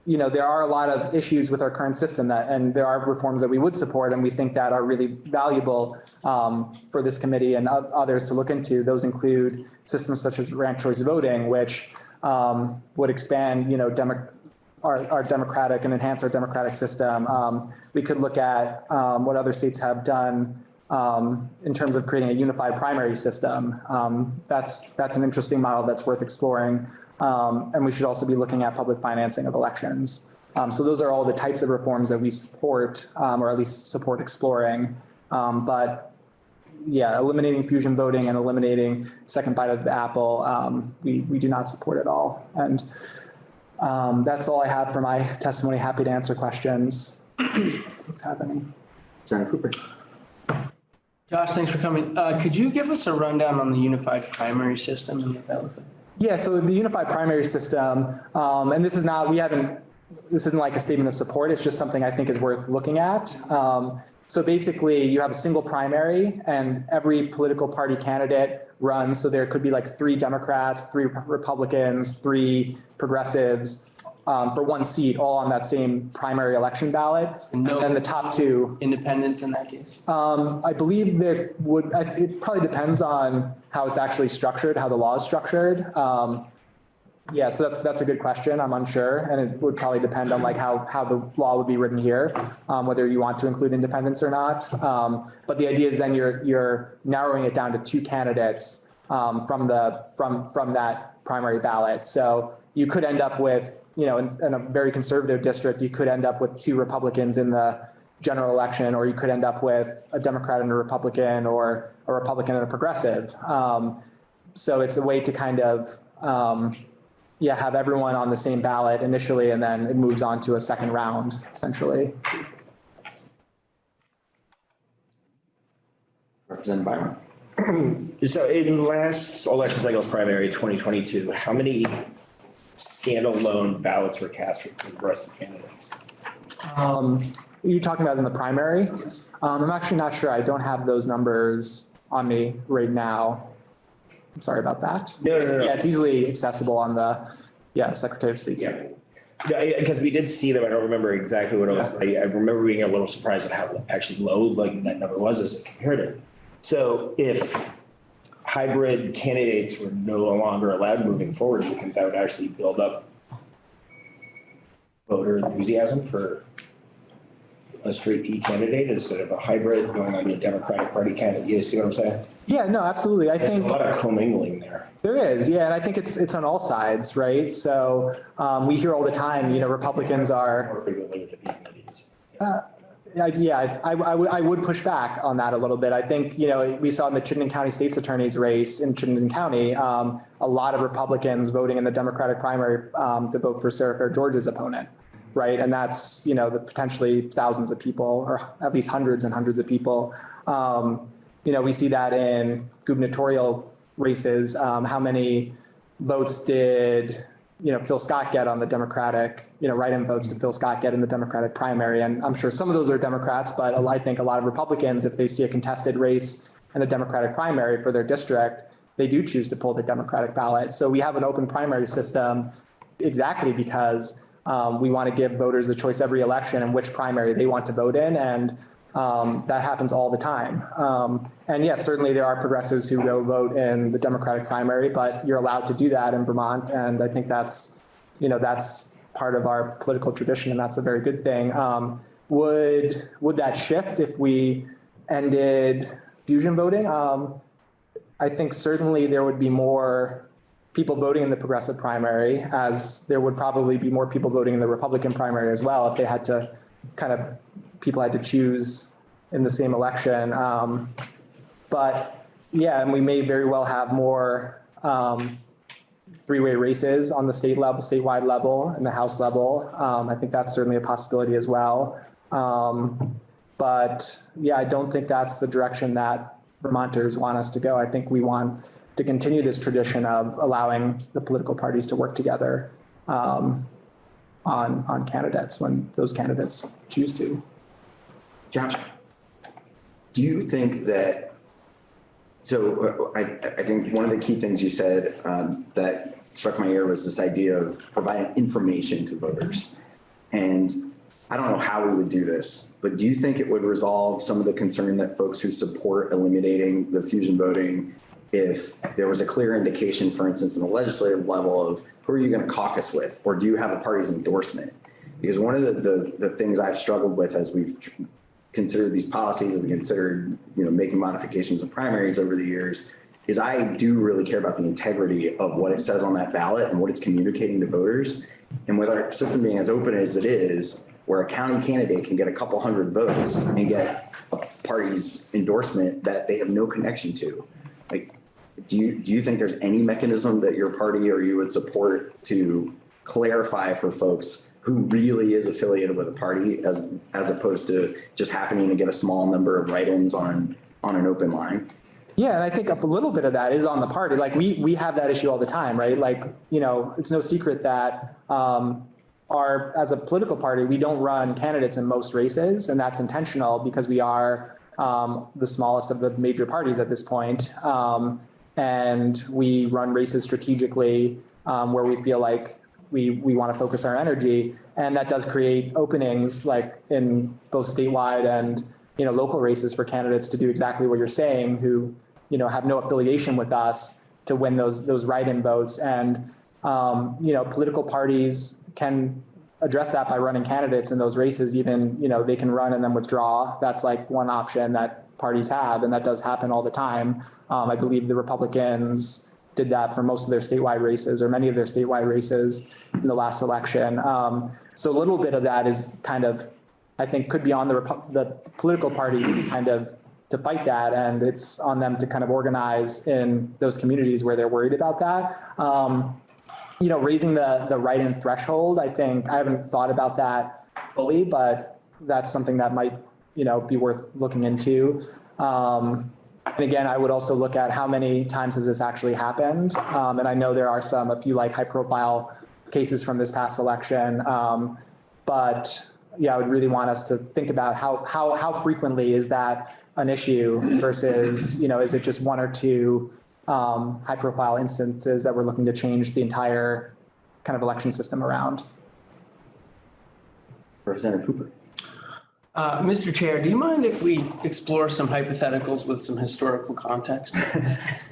you know, there are a lot of issues with our current system that, and there are reforms that we would support and we think that are really valuable um, for this committee and others to look into. Those include systems such as ranked choice voting, which um, would expand, you know, demo, our, our democratic and enhance our democratic system. Um, we could look at um, what other states have done um, in terms of creating a unified primary system. Um, that's that's an interesting model that's worth exploring. Um, and we should also be looking at public financing of elections. So those are all the types of reforms that we support, or at least support exploring. But yeah, eliminating fusion voting and eliminating second bite of the apple, um, we, we do not support at all. And um, that's all I have for my testimony. Happy to answer questions. What's happening?
Senator Cooper.
Josh, thanks for coming. Uh, could you give us a rundown on the unified primary system and what that looks like?
Yeah, so the unified primary system, um, and this is not, we haven't, this isn't like a statement of support, it's just something I think is worth looking at. Um, so basically you have a single primary and every political party candidate runs, so there could be like three Democrats, three Republicans, three progressives, um, for one seat, all on that same primary election ballot. And
No-
then the top two,
Independents in that case?
um, I believe there would, I- it probably depends on how it's actually structured, how the law is structured. Um, yeah, so that's, that's a good question. I'm unsure. And it would probably depend on like how, how the law would be written here, um, whether you want to include independents or not. Um, but the idea is then you're, you're narrowing it down to two candidates, um, from the, from, from that primary ballot. So you could end up with, you know, in, in a very conservative district, you could end up with two Republicans in the general election, or you could end up with a Democrat and a Republican, or a Republican and a progressive. Um, so it's a way to kind of, um, yeah, have everyone on the same ballot initially, and then it moves on to a second round, essentially.
Representative Birong.
So in the last election cycle's primary, twenty twenty-two, how many standalone ballots were cast for progressive candidates?
Um, are you talking about in the primary? Um, I'm actually not sure. I don't have those numbers on me right now. I'm sorry about that.
No, no, no.
Yeah, it's easily accessible on the, yeah, Secretary of State's.
Yeah. Yeah, because we did see them. I don't remember exactly what it was. but I, I remember being a little surprised at how actually low like that number was as a comparative. So if hybrid candidates were no longer allowed moving forward, you think that would actually build up voter enthusiasm for a straight P candidate instead of a hybrid going on a Democratic Party candidate? You see what I'm saying?
Yeah, no, absolutely. I
There's
think.
a lot of commingling there.
There is, yeah, and I think it's, it's on all sides, right? So, um, we hear all the time, you know, Republicans are,
More frequently with the Ps and the Ds.
I- yeah, I, I, would- I would push back on that a little bit. I think, you know, we saw in the Chittenden County State's Attorney's race in Chittenden County, um, a lot of Republicans voting in the Democratic primary, um, to vote for Sarah Fair George's opponent, right? And that's, you know, the potentially thousands of people, or at least hundreds and hundreds of people. Um, you know, we see that in gubernatorial races. Um, how many votes did, you know, Phil Scott get on the Democratic, you know, write-in votes did Phil Scott get in the Democratic primary? And I'm sure some of those are Democrats, but I think a lot of Republicans, if they see a contested race in the Democratic primary for their district, they do choose to pull the Democratic ballot. So we have an open primary system exactly because um, we want to give voters the choice every election in which primary they want to vote in. And um, that happens all the time. Um, and yes, certainly there are progressives who go vote in the Democratic primary, but you're allowed to do that in Vermont. And I think that's, you know, that's part of our political tradition and that's a very good thing. Um, would, would that shift if we ended fusion voting? Um, I think certainly there would be more people voting in the progressive primary as there would probably be more people voting in the Republican primary as well if they had to kind of, people had to choose in the same election. Um, but yeah, and we may very well have more um, three-way races on the state level, statewide level and the House level. Um, I think that's certainly a possibility as well. Um, but yeah, I don't think that's the direction that Vermonters want us to go. I think we want to continue this tradition of allowing the political parties to work together um, on, on candidates when those candidates choose to.
Josh, do you think that, so uh, I, I think one of the key things you said um, that struck my ear was this idea of providing information to voters. And I don't know how we would do this, but do you think it would resolve some of the concern that folks who support eliminating the fusion voting if there was a clear indication, for instance, in the legislative level of who are you going to caucus with, or do you have a party's endorsement? Because one of the, the, the things I've struggled with as we've considered these policies and considered, you know, making modifications of primaries over the years is I do really care about the integrity of what it says on that ballot and what it's communicating to voters. And with our system being as open as it is, where a county candidate can get a couple hundred votes and get a party's endorsement that they have no connection to. Like, do you, do you think there's any mechanism that your party or you would support to clarify for folks who really is affiliated with a party as, as opposed to just happening to get a small number of write-ins on, on an open line?
Yeah, and I think a little bit of that is on the party. Like we, we have that issue all the time, right? Like, you know, it's no secret that, um, our, as a political party, we don't run candidates in most races and that's intentional because we are, um, the smallest of the major parties at this point. Um, and we run races strategically, um, where we feel like we, we want to focus our energy. And that does create openings like in both statewide and, you know, local races for candidates to do exactly what you're saying, who, you know, have no affiliation with us to win those, those write-in votes. And, um, you know, political parties can address that by running candidates in those races. Even, you know, they can run and then withdraw. That's like one option that parties have, and that does happen all the time. Um, I believe the Republicans did that for most of their statewide races or many of their statewide races in the last election. Um, so a little bit of that is kind of, I think, could be on the, Repu- the political parties kind of to fight that. And it's on them to kind of organize in those communities where they're worried about that. Um, you know, raising the, the write-in threshold, I think, I haven't thought about that fully, but that's something that might, you know, be worth looking into. Um, and again, I would also look at how many times has this actually happened? Um, and I know there are some, a few like high profile cases from this past election. Um, but yeah, I would really want us to think about how, how, how frequently is that an issue versus, you know, is it just one or two um, high profile instances that we're looking to change the entire kind of election system around?
Representative Cooper.
Uh, Mr. Chair, do you mind if we explore some hypotheticals with some historical context?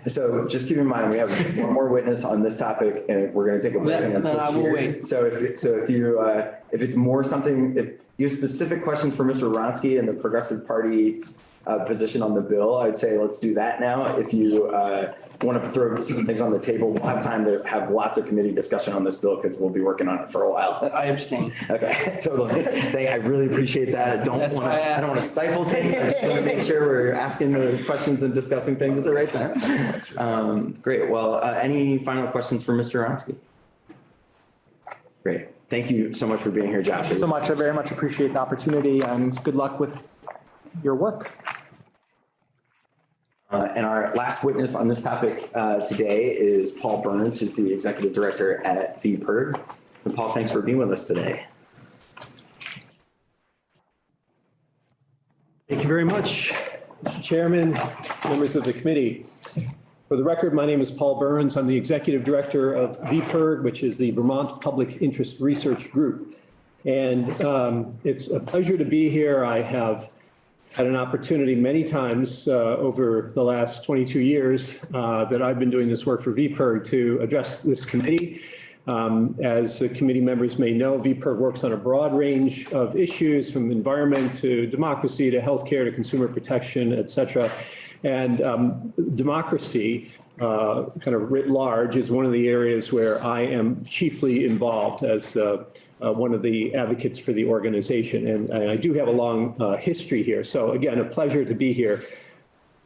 So just keep in mind, we have one more witness on this topic and we're gonna take a break and then
I
switch
will wait.
So if, so if you, uh, if it's more something, if you have specific questions for Mr. Wronski and the Progressive Party's uh, position on the bill, I'd say let's do that now. If you, uh, want to throw some things on the table, we'll have time to have lots of committee discussion on this bill because we'll be working on it for a while.
I abstain.
Okay, totally. Thank, I really appreciate that. I don't want to, I don't want to stifle things. I just want to make sure we're asking the questions and discussing things at the right time. Um, great. Well, uh, any final questions for Mr. Wronski? Great. Thank you so much for being here, Josh.
Thank you so much. I very much appreciate the opportunity and good luck with your work.
Uh, and our last witness on this topic, uh, today is Paul Burns, who's the executive director at VPIRG. And Paul, thanks for being with us today.
Thank you very much, Mr. Chairman, members of the committee. For the record, my name is Paul Burns. I'm the Executive Director of VPIRG, which is the Vermont Public Interest Research Group. And um, it's a pleasure to be here. I have had an opportunity many times uh, over the last 22 years uh, that I've been doing this work for VPIRG to address this committee. Um, As committee members may know, VPIRG works on a broad range of issues from environment to democracy to healthcare to consumer protection, et cetera. And um, democracy, uh, kind of writ large, is one of the areas where I am chiefly involved as uh, uh, one of the advocates for the organization. And I do have a long uh, history here. So again, a pleasure to be here.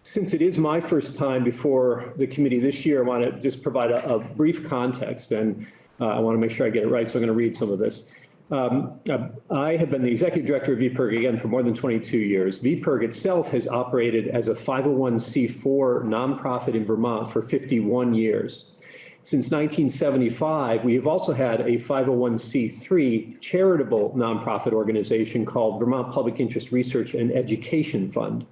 Since it is my first time before the committee this year, I want to just provide a, a brief context and uh, I want to make sure I get it right. So I'm going to read some of this. Um, uh, I have been the executive director of VPIRG again for more than 22 years. VPIRG itself has operated as a 501c4 nonprofit in Vermont for 51 years. Since 1975, we have also had a 501c3 charitable nonprofit organization called Vermont Public Interest Research and Education Fund.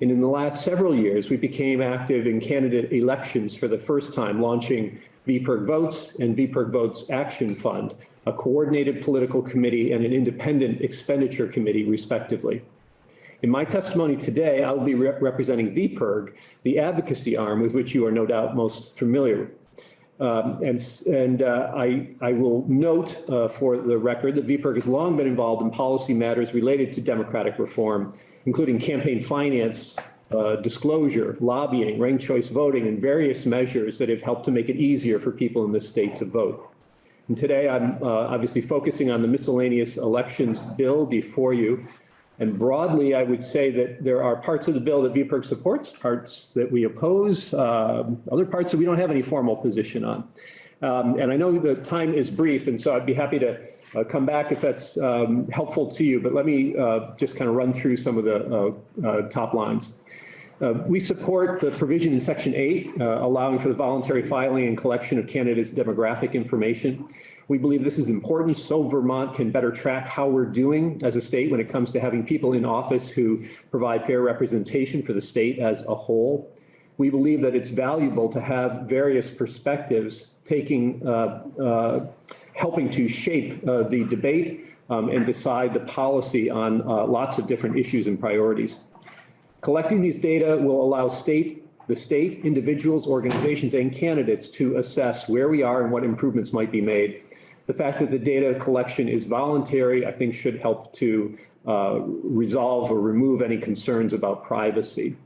And in the last several years, we became active in candidate elections for the first time, launching VPIRG Votes and VPIRG Votes Action Fund, a coordinated political committee and an independent expenditure committee respectively. In my testimony today, I will be re- representing VPIRG, the advocacy arm with which you are no doubt most familiar. Um, And, and uh, I, I will note uh, for the record that VPIRG has long been involved in policy matters related to democratic reform, including campaign finance uh, disclosure, lobbying, ranked choice voting, and various measures that have helped to make it easier for people in this state to vote. And today I'm uh, obviously focusing on the miscellaneous elections bill before you. And broadly, I would say that there are parts of the bill that VPIRG supports, parts that we oppose, um, other parts that we don't have any formal position on. Um, And I know the time is brief, and so I'd be happy to uh, come back if that's um, helpful to you. But let me uh, just kind of run through some of the uh, uh, top lines. Uh, We support the provision in section eight, uh, allowing for the voluntary filing and collection of candidates' demographic information. We believe this is important so Vermont can better track how we're doing as a state when it comes to having people in office who provide fair representation for the state as a whole. We believe that it's valuable to have various perspectives taking, uh, uh, helping to shape uh, the debate um, and decide the policy on lots of different issues and priorities. Collecting these data will allow state, the state, individuals, organizations, and candidates to assess where we are and what improvements might be made. The fact that the data collection is voluntary, I think should help to uh, resolve or remove any concerns about privacy.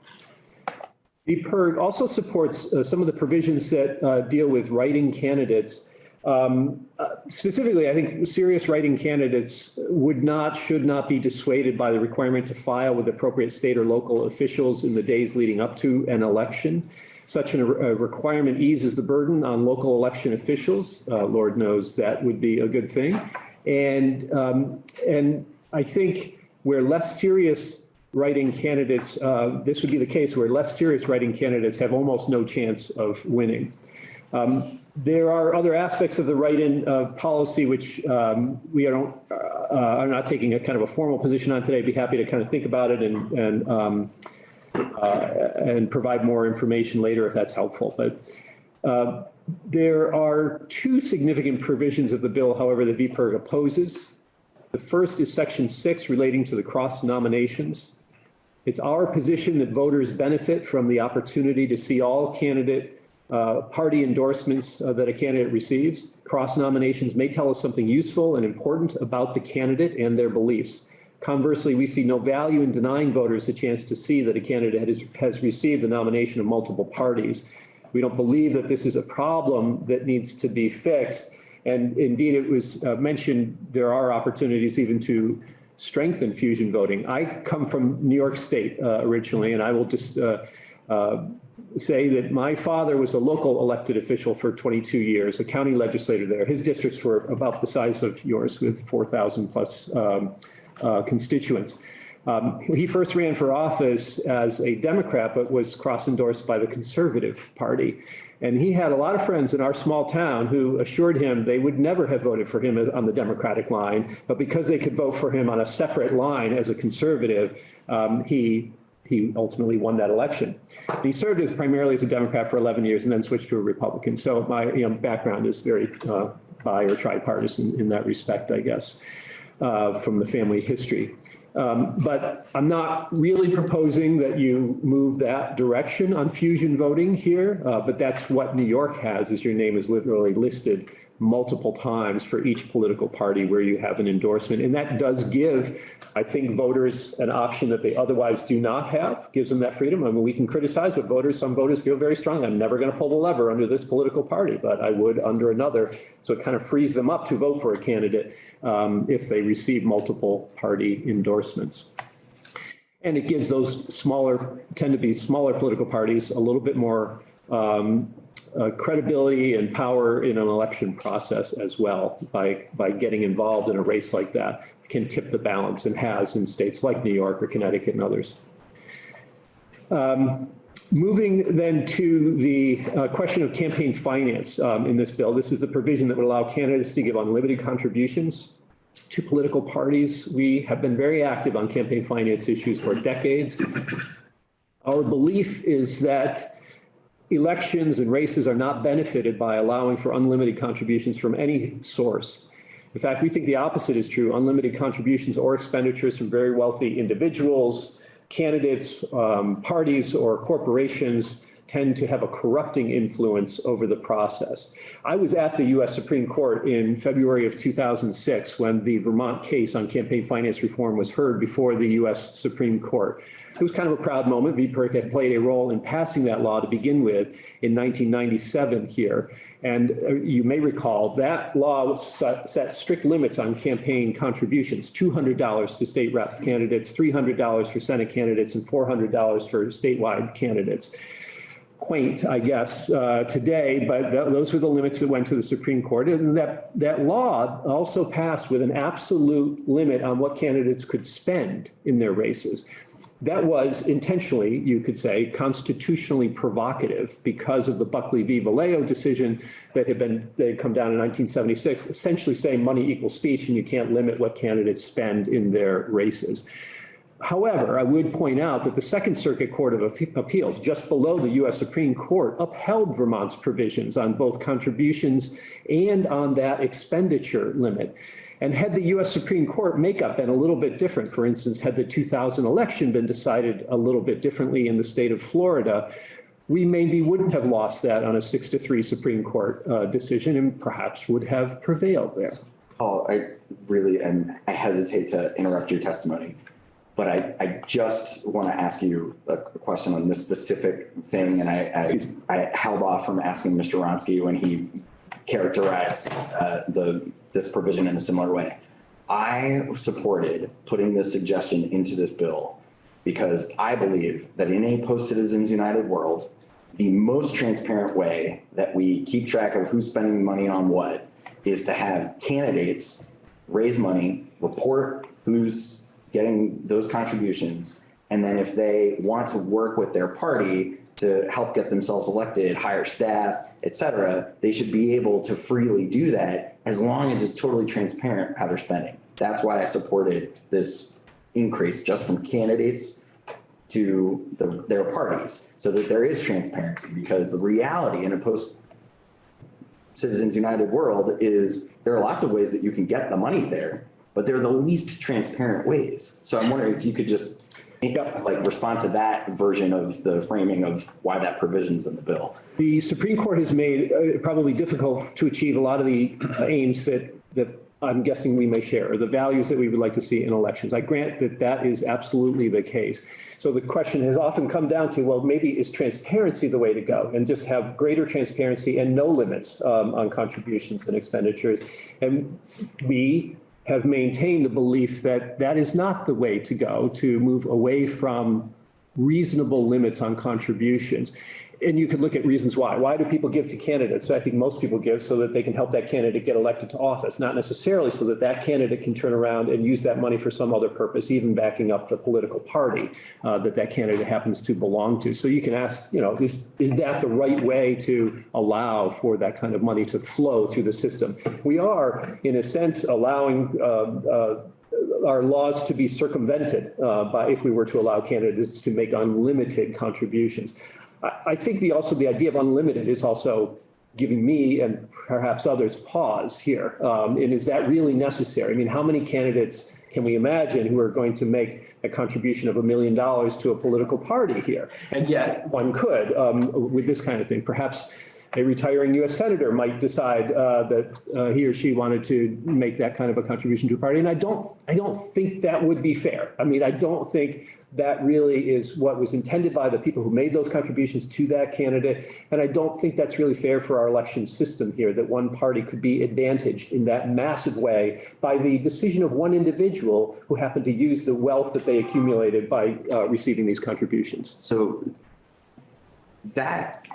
VPIRG also supports uh, some of the provisions that uh, deal with write-in candidates. Um, uh, Specifically, I think serious write-in candidates would not, should not be dissuaded by the requirement to file with appropriate state or local officials in the days leading up to an election. Such a requirement eases the burden on local election officials. Uh, Lord knows that would be a good thing. And, um, and I think where less serious write-in candidates, uh, this would be the case where less serious write-in candidates have almost no chance of winning. Um, There are other aspects of the write-in uh, policy which um, we don't, uh, are not taking a kind of a formal position on today. I'd be happy to kind of think about it and, and, um, uh, and provide more information later if that's helpful. But uh, there are two significant provisions of the bill, however, that VPIRG opposes. The first is section six relating to the cross nominations. It's our position that voters benefit from the opportunity to see all candidate uh, party endorsements uh, that a candidate receives. Cross nominations may tell us something useful and important about the candidate and their beliefs. Conversely, we see no value in denying voters a chance to see that a candidate has, has received the nomination of multiple parties. We don't believe that this is a problem that needs to be fixed. And indeed, it was uh, mentioned, there are opportunities even to strengthen fusion voting. I come from New York State uh, originally, and I will just uh, uh, say that my father was a local elected official for 22 years, a county legislator there. His districts were about the size of yours with 4,000 plus um, uh, constituents. Um, He first ran for office as a Democrat, but was cross-endorsed by the Conservative Party. And he had a lot of friends in our small town who assured him they would never have voted for him on the Democratic line, but because they could vote for him on a separate line as a conservative, um, he he ultimately won that election. He served as primarily as a Democrat for 11 years and then switched to a Republican. So my you know, background is very uh, bi or tripartisan in that respect, I guess, uh, from the family history. Um, But I'm not really proposing that you move that direction on fusion voting here, uh, but that's what New York has, is your name is literally listed multiple times for each political party where you have an endorsement. And that does give, I think, voters an option that they otherwise do not have, gives them that freedom. I mean, we can criticize, but voters, some voters feel very strong. I'm never going to pull the lever under this political party, but I would under another. So it kind of frees them up to vote for a candidate um, if they receive multiple party endorsements. And it gives those smaller, tend to be smaller political parties a little bit more um, uh, credibility and power in an election process as well by, by getting involved in a race like that can tip the balance and has in states like New York or Connecticut and others. Um, Moving then to the uh, question of campaign finance um, in this bill, this is the provision that would allow candidates to give unlimited contributions to political parties. We have been very active on campaign finance issues for decades. Our belief is that elections and races are not benefited by allowing for unlimited contributions from any source. In fact, we think the opposite is true. Unlimited contributions or expenditures from very wealthy individuals, candidates, um, parties, or corporations tend to have a corrupting influence over the process. I was at the US Supreme Court in February of 2006 when the Vermont case on campaign finance reform was heard before the US Supreme Court. It was kind of a proud moment. VPIRG had played a role in passing that law to begin with in 1997 here. And uh, you may recall that law set set strict limits on campaign contributions, $200 to state rep candidates, $300 for Senate candidates, and $400 for statewide candidates quaint, I guess, uh, today, but th- those were the limits that went to the Supreme Court. And that, that law also passed with an absolute limit on what candidates could spend in their races. That was intentionally, you could say, constitutionally provocative because of the Buckley v. Valeo decision that had been, that had come down in 1976, essentially saying money equals speech and you can't limit what candidates spend in their races. However, I would point out that the Second Circuit Court of Appeals, just below the US Supreme Court, upheld Vermont's provisions on both contributions and on that expenditure limit. And had the US Supreme Court makeup been a little bit different, for instance, had the 2000 election been decided a little bit differently in the state of Florida, we maybe wouldn't have lost that on a six to three Supreme Court uh, decision and perhaps would have prevailed there.
Paul, I really, and I hesitate to interrupt your testimony, but I, I just want to ask you a question on this specific thing. And I, I, I held off from asking Mr. Wronski when he characterized uh, the, this provision in a similar way. I supported putting this suggestion into this bill because I believe that in a post-Citizens United world, the most transparent way that we keep track of who's spending money on what is to have candidates raise money, report who's getting those contributions. And then if they want to work with their party to help get themselves elected, hire staff, et cetera, they should be able to freely do that as long as it's totally transparent how they're spending. That's why I supported this increase just from candidates to the, their parties so that there is transparency because the reality in a post Citizens United world is there are lots of ways that you can get the money there, but they're the least transparent ways. So I'm wondering if you could just like respond to that version of the framing of why that provision's in the bill.
The Supreme Court has made uh, probably difficult to achieve a lot of the uh, aims that, that I'm guessing we may share, or the values that we would like to see in elections. I grant that that is absolutely the case. So the question has often come down to, well, maybe is transparency the way to go and just have greater transparency and no limits um, on contributions and expenditures. And we have maintained the belief that that is not the way to go, to move away from reasonable limits on contributions. And you could look at reasons why. Why do people give to candidates? I think most people give so that they can help that candidate get elected to office, not necessarily so that that candidate can turn around and use that money for some other purpose, even backing up the political party uh, that that candidate happens to belong to. So you can ask, you know, is, is that the right way to allow for that kind of money to flow through the system? We are, in a sense, allowing uh, uh, our laws to be circumvented uh, by if we were to allow candidates to make unlimited contributions. I, think the also the idea of unlimited is also giving me and perhaps others pause here. Um, and is that really necessary? I mean, how many candidates can we imagine who are going to make a contribution of a million dollars to a political party here? And yet one could um, with this kind of thing. Perhaps a retiring U.S. senator might decide uh, that uh, he or she wanted to make that kind of a contribution to a party. And I don't, I don't think that would be fair. I mean, I don't think that really is what was intended by the people who made those contributions to that candidate. And I don't think that's really fair for our election system here, that one party could be advantaged in that massive way by the decision of one individual who happened to use the wealth that they accumulated by uh, receiving these contributions.
So that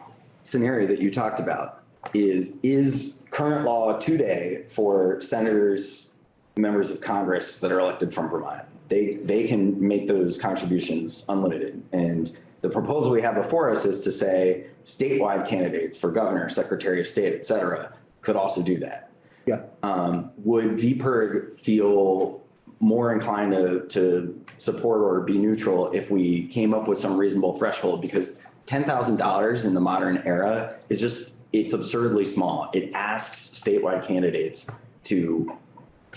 scenario that you talked about is, is current law today for senators, members of Congress that are elected from Vermont. They, they can make those contributions unlimited. And the proposal we have before us is to say statewide candidates for governor, secretary of state, et cetera, could also do that.
Yeah.
Um, would VPIRG feel more inclined to, to support or be neutral if we came up with some reasonable threshold? Because $10,000 in the modern era is just, it's absurdly small. It asks statewide candidates to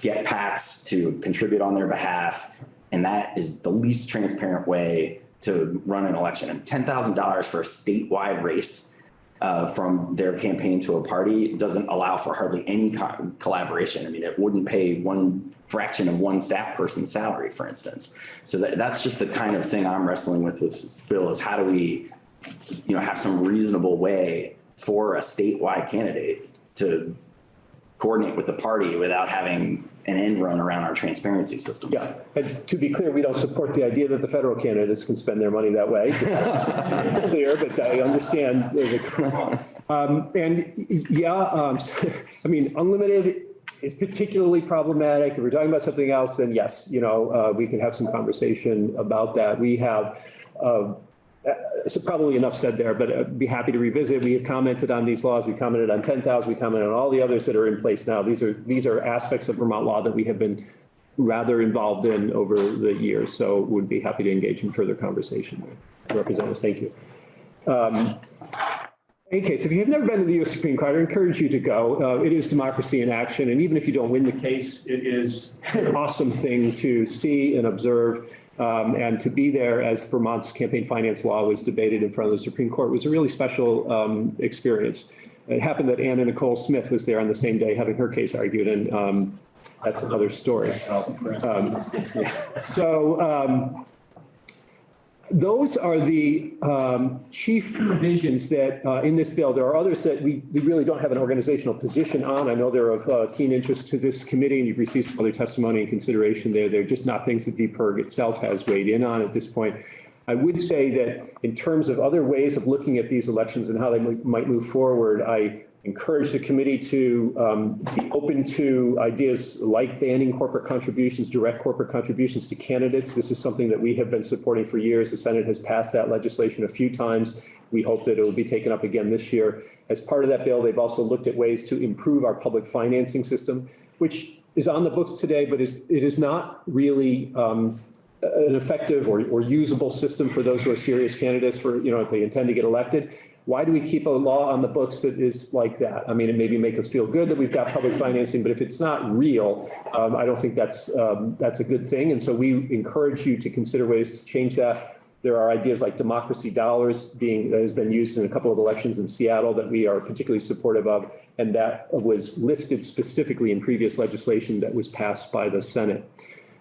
get PACs to contribute on their behalf. And that is the least transparent way to run an election and ten thousand dollars for a statewide race uh, from their campaign to a party doesn't allow for hardly any co- collaboration. I mean, it wouldn't pay one fraction of one staff person's salary, for instance. So that, that's just the kind of thing I'm wrestling with with this bill is how do we, you know, have some reasonable way for a statewide candidate to coordinate with the party without having an end run around our transparency system.
Yeah, and to be clear, we don't support the idea that the federal candidates can spend their money that way. Clear, but I understand um, and yeah, um, I mean, unlimited is particularly problematic. If we're talking about something else, then yes, you know, uh, we can have some conversation about that. We have, uh, so probably enough said there, but I'd be happy to revisit. We have commented on these laws. We commented on 10,000. We commented on all the others that are in place now. These are, these are aspects of Vermont law that we have been rather involved in over the years. So would be happy to engage in further conversation. Representative, thank you. Um, In any case, if you've never been to the US Supreme Court, I encourage you to go. Uh, It is democracy in action. And even if you don't win the case, it is an awesome thing to see and observe. Um, and to be there as Vermont's campaign finance law was debated in front of the Supreme Court was a really special um, experience. It happened that Anna Nicole Smith was there on the same day having her case argued, and um, that's another story. Um, So um, those are the um, chief provisions that uh, in this bill. There are others that we, we really don't have an organizational position on. I know they're of uh, keen interest to this committee and you've received some other testimony and consideration there. They're just not things that VPIRG itself has weighed in on at this point. I would say that in terms of other ways of looking at these elections and how they might move forward, I encourage the committee to um, be open to ideas like banning corporate contributions, direct corporate contributions to candidates. This is something that we have been supporting for years. The Senate has passed that legislation a few times. We hope that it will be taken up again this year. As part of that bill, they've also looked at ways to improve our public financing system, which is on the books today, but is, it is not really um, an effective or, or usable system for those who are serious candidates for, you know, if they intend to get elected. Why do we keep a law on the books that is like that? I mean, it maybe make us feel good that we've got public financing, but if it's not real, um, I don't think that's, um, that's a good thing. And so we encourage you to consider ways to change that. There are ideas like democracy dollars being, that has been used in a couple of elections in Seattle that we are particularly supportive of. And that was listed specifically in previous legislation that was passed by the Senate.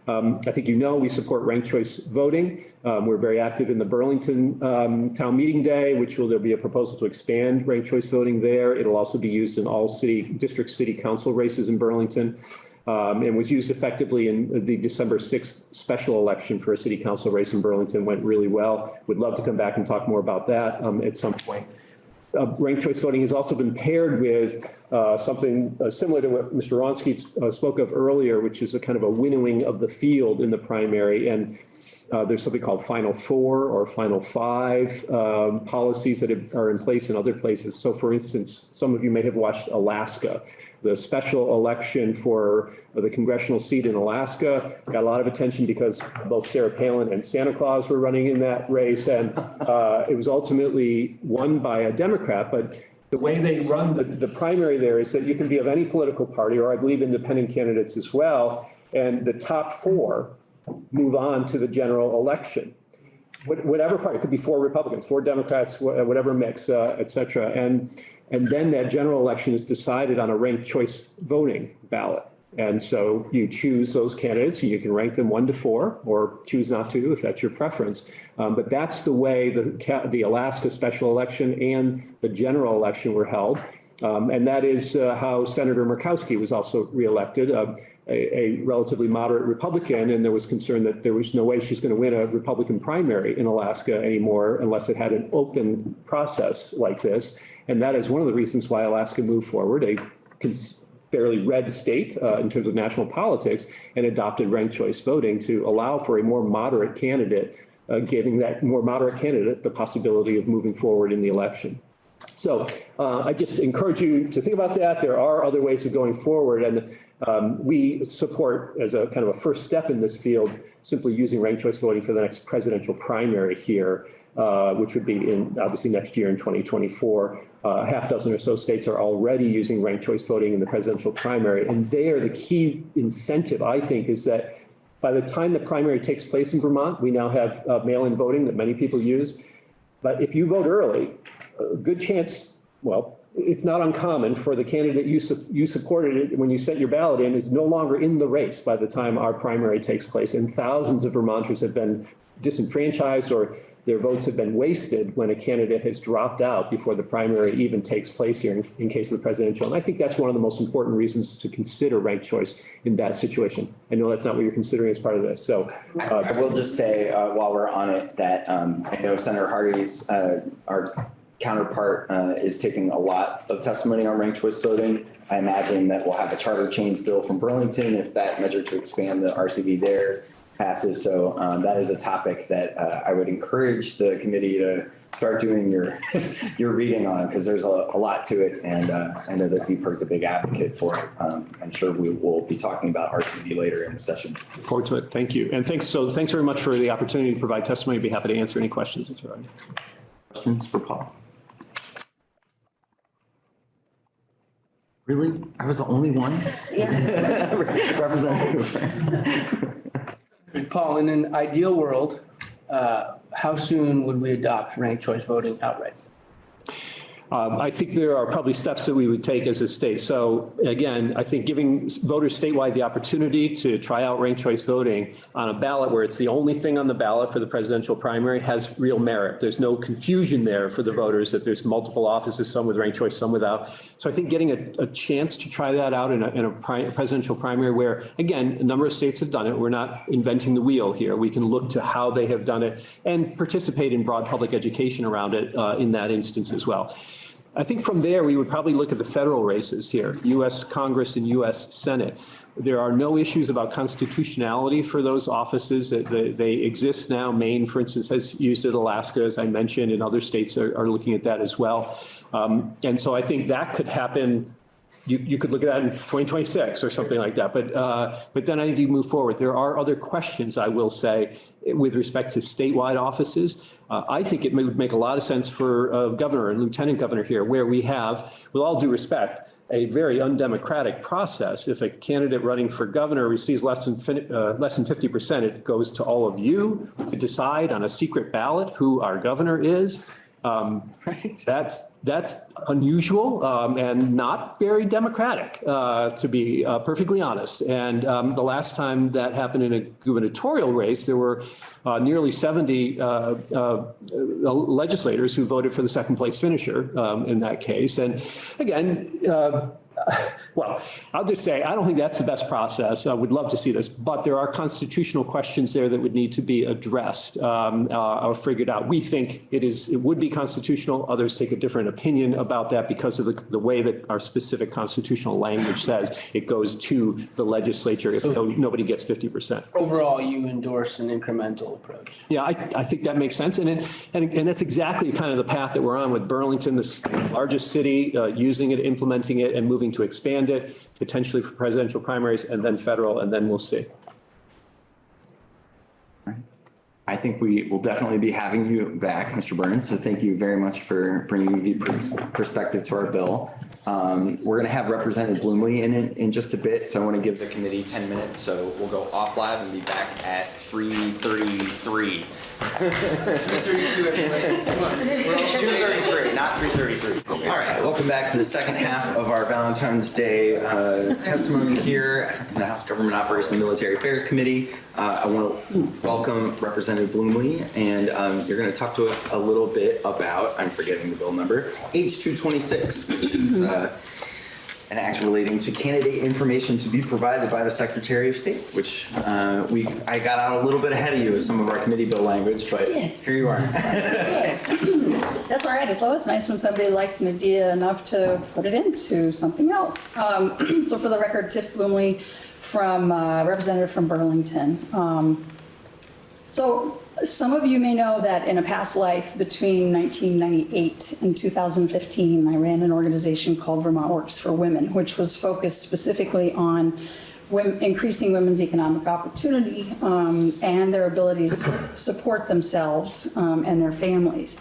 Um, I think you know we support ranked choice voting. Um, we're very active in the Burlington um, Town Meeting Day, which will there be a proposal to expand ranked choice voting there. It'll also be used in all city district city council races in Burlington. Um, and was used effectively in the December 6th special election for a city council race in Burlington went really well. Would love to come back and talk more about that um, at some point uh, ranked choice voting has also been paired with uh, something uh, similar to what Mr. Wronski uh, spoke of earlier, which is a kind of a winnowing of the field in the primary. And uh, there's something called Final Four or Final Five um, policies that are in place in other places. So for instance, some of you may have watched Alaska. The special election for the congressional seat in Alaska got a lot of attention because both Sarah Palin and Santa Claus were running in that race. And uh, it was ultimately won by a Democrat. But the way they run the, the primary there is that you can be of any political party, or I believe independent candidates as well. And the top four move on to the general election. Whatever party, it could be four Republicans, four Democrats, whatever mix, uh, et cetera. And, and then that general election is decided on a ranked choice voting ballot. And so you choose those candidates, and you can rank them one to four, or choose not to if that's your preference. Um, But that's the way the, the Alaska special election and the general election were held. Um, And that is uh, how Senator Murkowski was also reelected, uh, a, a relatively moderate Republican. And there was concern that there was no way she's going to win a Republican primary in Alaska anymore unless it had an open process like this. And that is one of the reasons why Alaska moved forward, a fairly red state uh, in terms of national politics, and adopted ranked choice voting to allow for a more moderate candidate, uh, giving that more moderate candidate the possibility of moving forward in the election. So uh, I just encourage you to think about that. There are other ways of going forward. And um, we support, as a kind of a first step in this field, simply using ranked choice voting for the next presidential primary here, uh, which would be in, obviously, next year in 2024. Uh, A half dozen or so states are already using ranked choice voting in the presidential primary. And there, the key incentive, I think, is that By the time the primary takes place in Vermont, we now have uh, mail-in voting that many people use. But if you vote early, a good chance, well, it's not uncommon for the candidate you, su- you supported when you sent your ballot in is no longer in the race by the time our primary takes place. And thousands of Vermonters have been disenfranchised or their votes have been wasted when a candidate has dropped out before the primary even takes place here in, in case of the presidential. And I think that's one of the most important reasons to consider ranked choice in that situation. I know that's not what you're considering as part of this, so. Uh,
I will just say, uh, while we're on it, that, um, I know Senator Hardy's, uh, counterpart, uh, is taking a lot of testimony on ranked choice voting. I imagine that we'll have a charter change bill from Burlington if that measure to expand the RCV there passes. So, um, that is a topic that, uh, I would encourage the committee to start doing your, your reading on, because there's a, a lot to it. And, uh, I know that VPIRG's a big advocate for it. Um, I'm sure we will be talking about RCV later in the session.
Look Forward to it. Thank you. And thanks, so thanks very much for the opportunity to provide testimony. I'd be happy to answer any questions if there are any.
Questions for Paul? Really? I was the only one? Yeah. Representative.
Paul, in an ideal world, uh, how soon would we adopt ranked choice voting outright?
Um, I think there are probably steps that we would take as a state. So again, I think giving voters statewide the opportunity to try out ranked choice voting on a ballot where it's the only thing on the ballot for the presidential primary has real merit. There's no confusion there for the voters that there's multiple offices, some with ranked choice, some without. So I think getting a, a chance to try that out in a, in a pri- presidential primary where, again, a number of states have done it. We're not inventing the wheel here. We can look to how they have done it and participate in broad public education around it uh, in that instance as well. I think from there, we would probably look at the federal races here, US Congress and US Senate. There are no issues about constitutionality for those offices. They- exist now. Maine, for instance, has used it. Alaska, as I mentioned, and other states are, are looking at that as well. Um, And so I think that could happen you, you could look at that in 2026 or something like that. But, uh, but then I think you move forward. There are other questions, I will say, with respect to statewide offices. Uh, I think it would make a lot of sense for a governor and lieutenant governor here, where we have, with all due respect, a very undemocratic process. If a candidate running for governor receives less than, uh, less than 50%, it goes to all of you to decide on a secret ballot who our governor is. Um, That's, that's unusual um, and not very democratic, uh, to be uh, perfectly honest. And um, the last time that happened in a gubernatorial race, there were uh, nearly 70 uh, uh, legislators who voted for the second place finisher um, in that case. And again, uh, well, I'll just say, I don't think that's the best process. I would love to see this, but there are constitutional questions there that would need to be addressed um, uh, or figured out. We think it is, it would be constitutional. Others take a different opinion about that because of the, the way that our specific constitutional language says it goes to the legislature if no- nobody gets 50%.
Overall, you endorse an incremental approach.
Yeah, I, I think that makes sense. And it, and, and that's exactly kind of the path that we're on with Burlington, this largest city, uh, using it, implementing it and moving to expand it, potentially for presidential primaries and then federal, and then we'll see.
I think we will definitely be having you back, Mr. Burns. So thank you very much for bringing the perspective to our bill. Um, We're going to have Representative Bluemle in it in just a bit, so I want to give the committee 10 minutes. So we'll go off live and be back at 3:33. 2:33, not 3:33. All right, welcome back to the second half of our Valentine's Day uh, testimony here in the House Government Operations and Military Affairs Committee. Uh, I want to welcome Representative Bluemle, and um, you're going to talk to us a little bit about, I'm forgetting the bill number, H226, which is uh, an act relating to candidate information to be provided by the Secretary of State, which uh, we, I got out a little bit ahead of you with some of our committee bill language, but here you are.
That's all right. It's always nice when somebody likes an idea enough to put it into something else. Um, So for the record, Tiff Bluemle from, uh, representative from Burlington. Um, So some of you may know that in a past life between 1998 and 2015, I ran an organization called Vermont Works for Women, which was focused specifically on wom- increasing women's economic opportunity um, and their ability to support themselves um, and their families.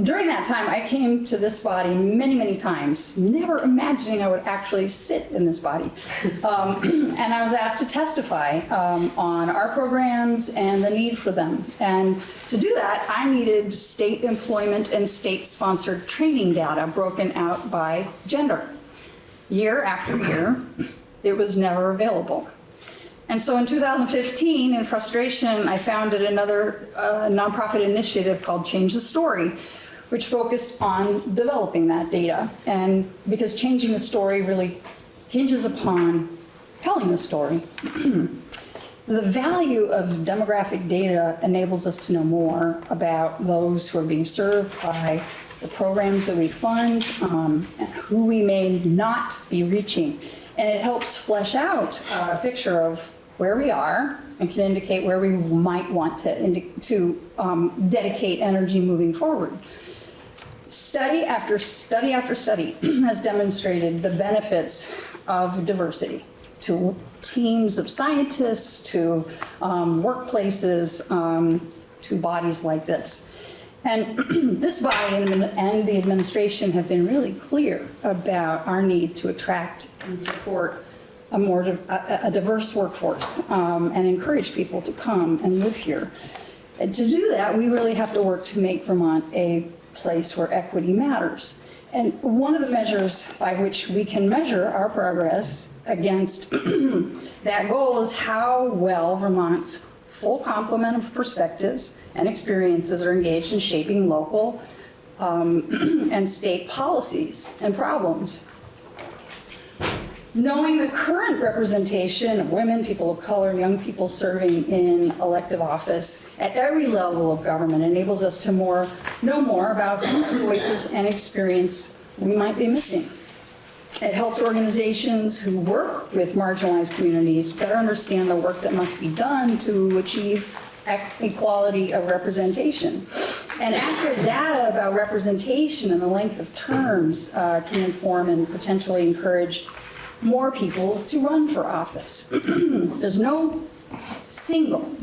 During that time, I came to this body many, many times, never imagining I would actually sit in this body. Um, And I was asked to testify um, on our programs and the need for them. And to do that, I needed state employment and state-sponsored training data broken out by gender. Year after year, it was never available. And so in 2015, in frustration, I founded another uh, nonprofit initiative called Change the Story, which focused on developing that data. And because changing the story really hinges upon telling the story. The value of demographic data enables us to know more about those who are being served by the programs that we fund, um, who we may not be reaching. And it helps flesh out a picture of where we are and can indicate where we might want to, to um, dedicate energy moving forward. Study after study after study has demonstrated the benefits of diversity to teams of scientists, to um, workplaces, um, to bodies like this. And this body and the administration have been really clear about our need to attract and support a more, a a diverse workforce um, and encourage people to come and live here. And to do that, we really have to work to make Vermont a place where equity matters. And one of the measures by which we can measure our progress against that goal is how well Vermont's full complement of perspectives and experiences are engaged in shaping local um, and state policies and problems. Knowing the current representation of women, people of color, and young people serving in elective office at every level of government enables us to more, know more about whose voices and experience we might be missing. It helps organizations who work with marginalized communities better understand the work that must be done to achieve equality of representation. And accurate data about representation and the length of terms uh, can inform and potentially encourage more people to run for office. There's no single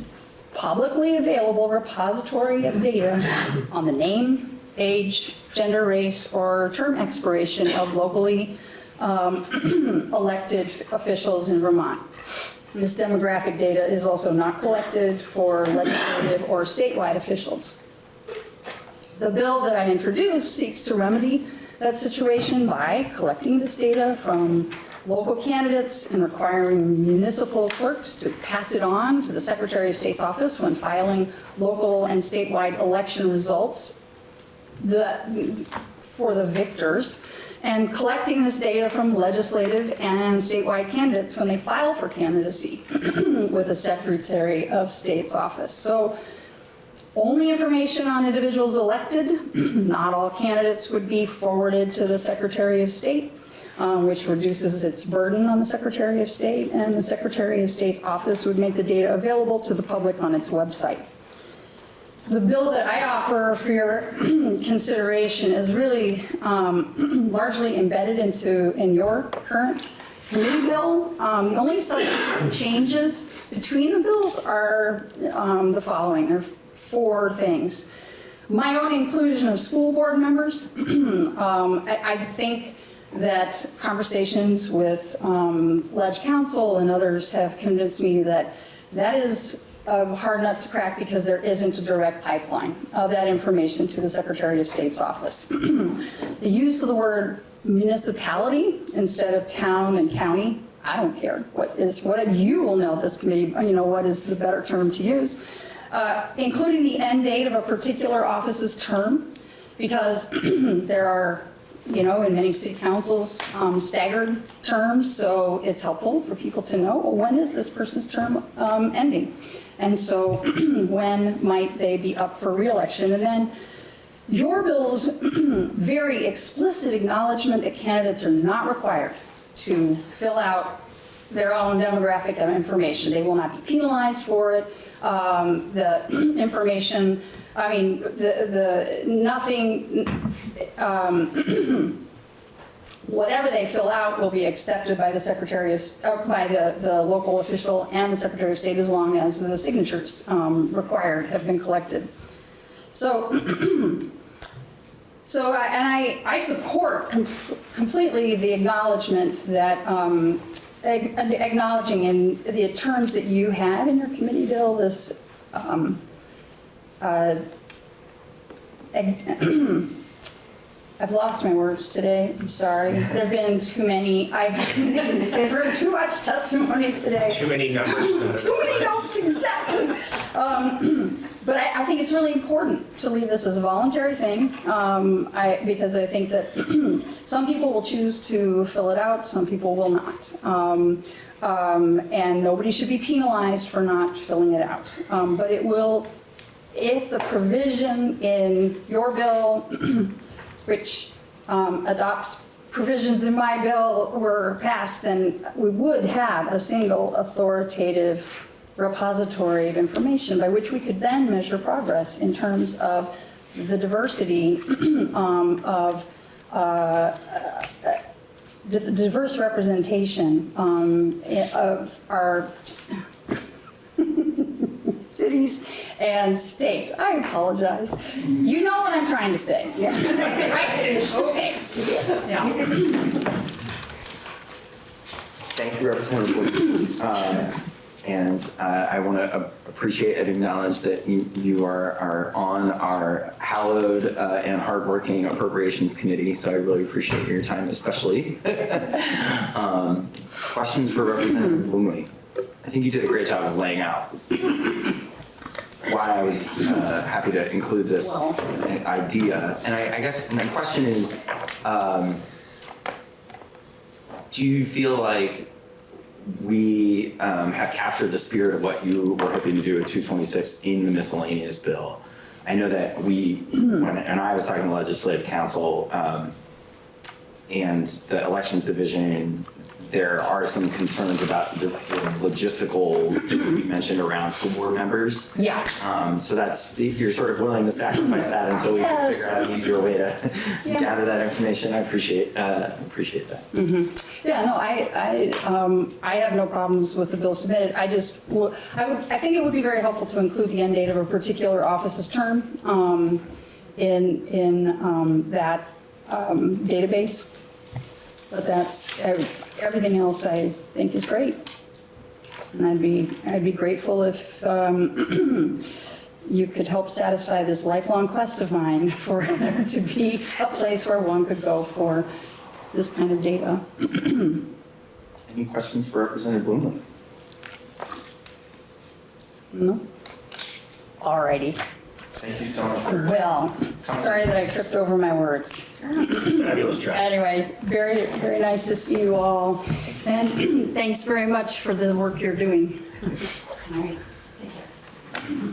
publicly available repository of data on the name, age, gender, race, or term expiration of locally um, elected officials in Vermont. This demographic data is also not collected for legislative or statewide officials. The bill that I introduced seeks to remedy that situation by collecting this data from local candidates and requiring municipal clerks to pass it on to the Secretary of State's office when filing local and statewide election results the, for the victors, and collecting this data from legislative and statewide candidates when they file for candidacy with the Secretary of State's office. So only information on individuals elected, not all candidates would be forwarded to the Secretary of State, um, which reduces its burden on the Secretary of State, and the Secretary of State's office would make the data available to the public on its website. So the bill that I offer for your consideration is really um, largely embedded into, in your current committee bill. Um, The only substantive changes between the bills are um, the following, there are four things. My own inclusion of school board members. Um, I I think that conversations with um, Leg Council and others have convinced me that that is hard nut to crack because there isn't a direct pipeline of that information to the Secretary of State's office. The use of the word municipality instead of town and county, I don't care. What is, what you will know this committee, you know, what is the better term to use? Uh, Including the end date of a particular office's term, because there are you know, in many city councils, um, staggered terms, so it's helpful for people to know, well, when is this person's term um, ending? And so when might they be up for reelection? And then your bill's very explicit acknowledgement that candidates are not required to fill out their own demographic information. They will not be penalized for it. Um, The information, I mean, the, the, nothing, um, whatever they fill out will be accepted by the Secretary of, uh, by the, the local official and the Secretary of State as long as the signatures um, required have been collected. So So, I- and I, I support com- completely the acknowledgement that, um, acknowledging in the terms that you have in your committee bill, this, um, uh, I've lost my words today, I'm sorry. There've been too many, I've, I've heard too much testimony today.
Too many numbers.
Too many notes, exactly. Um, But I, I think it's really important to leave this as a voluntary thing, um, I, because I think that some people will choose to fill it out, some people will not. Um, um, And nobody should be penalized for not filling it out. Um, But it will, if the provision in your bill, which um, adopts provisions in my bill were passed, then we would have a single authoritative repository of information by which we could then measure progress in terms of the diversity um, of uh, the diverse representation um, of our cities and state. I apologize. You know what I'm trying to say. Okay. Yeah.
Thank you, Representative Uh, And uh, I want to appreciate and acknowledge that you you are are on our hallowed uh, and hardworking Appropriations Committee, so I really appreciate your time especially. Um, Questions for Representative Bluemle? I think you did a great job of laying out why I was uh, happy to include this idea. And I I guess my question is, um, do you feel like we um, have captured the spirit of what you were hoping to do at 226 in the miscellaneous bill. I know that we, when, and I was talking to legislative council um, and the elections division, there are some concerns about the the logistical things we mentioned around school board members.
Yeah.
Um, so that's, you're sort of willing to sacrifice that until we can figure out an easier way to
Yeah.
gather that information. I appreciate, uh, appreciate that.
Yeah, no, I, I, um, I have no problems with the bill submitted. I just, I would, I think it would be very helpful to include the end date of a particular office's term, um, in, in, um, that, um, database. But that's, everything else I think is great. And I'd be, I'd be grateful if, um, you could help satisfy this lifelong quest of mine for there to be a place where one could go for this kind of data.
Any questions for Representative Bluemle?
No? Alrighty.
Thank you so much.
Well, sorry that I tripped over my words. Anyway, very, very nice to see you all. And thanks very much for the work you're doing. All right. Take care.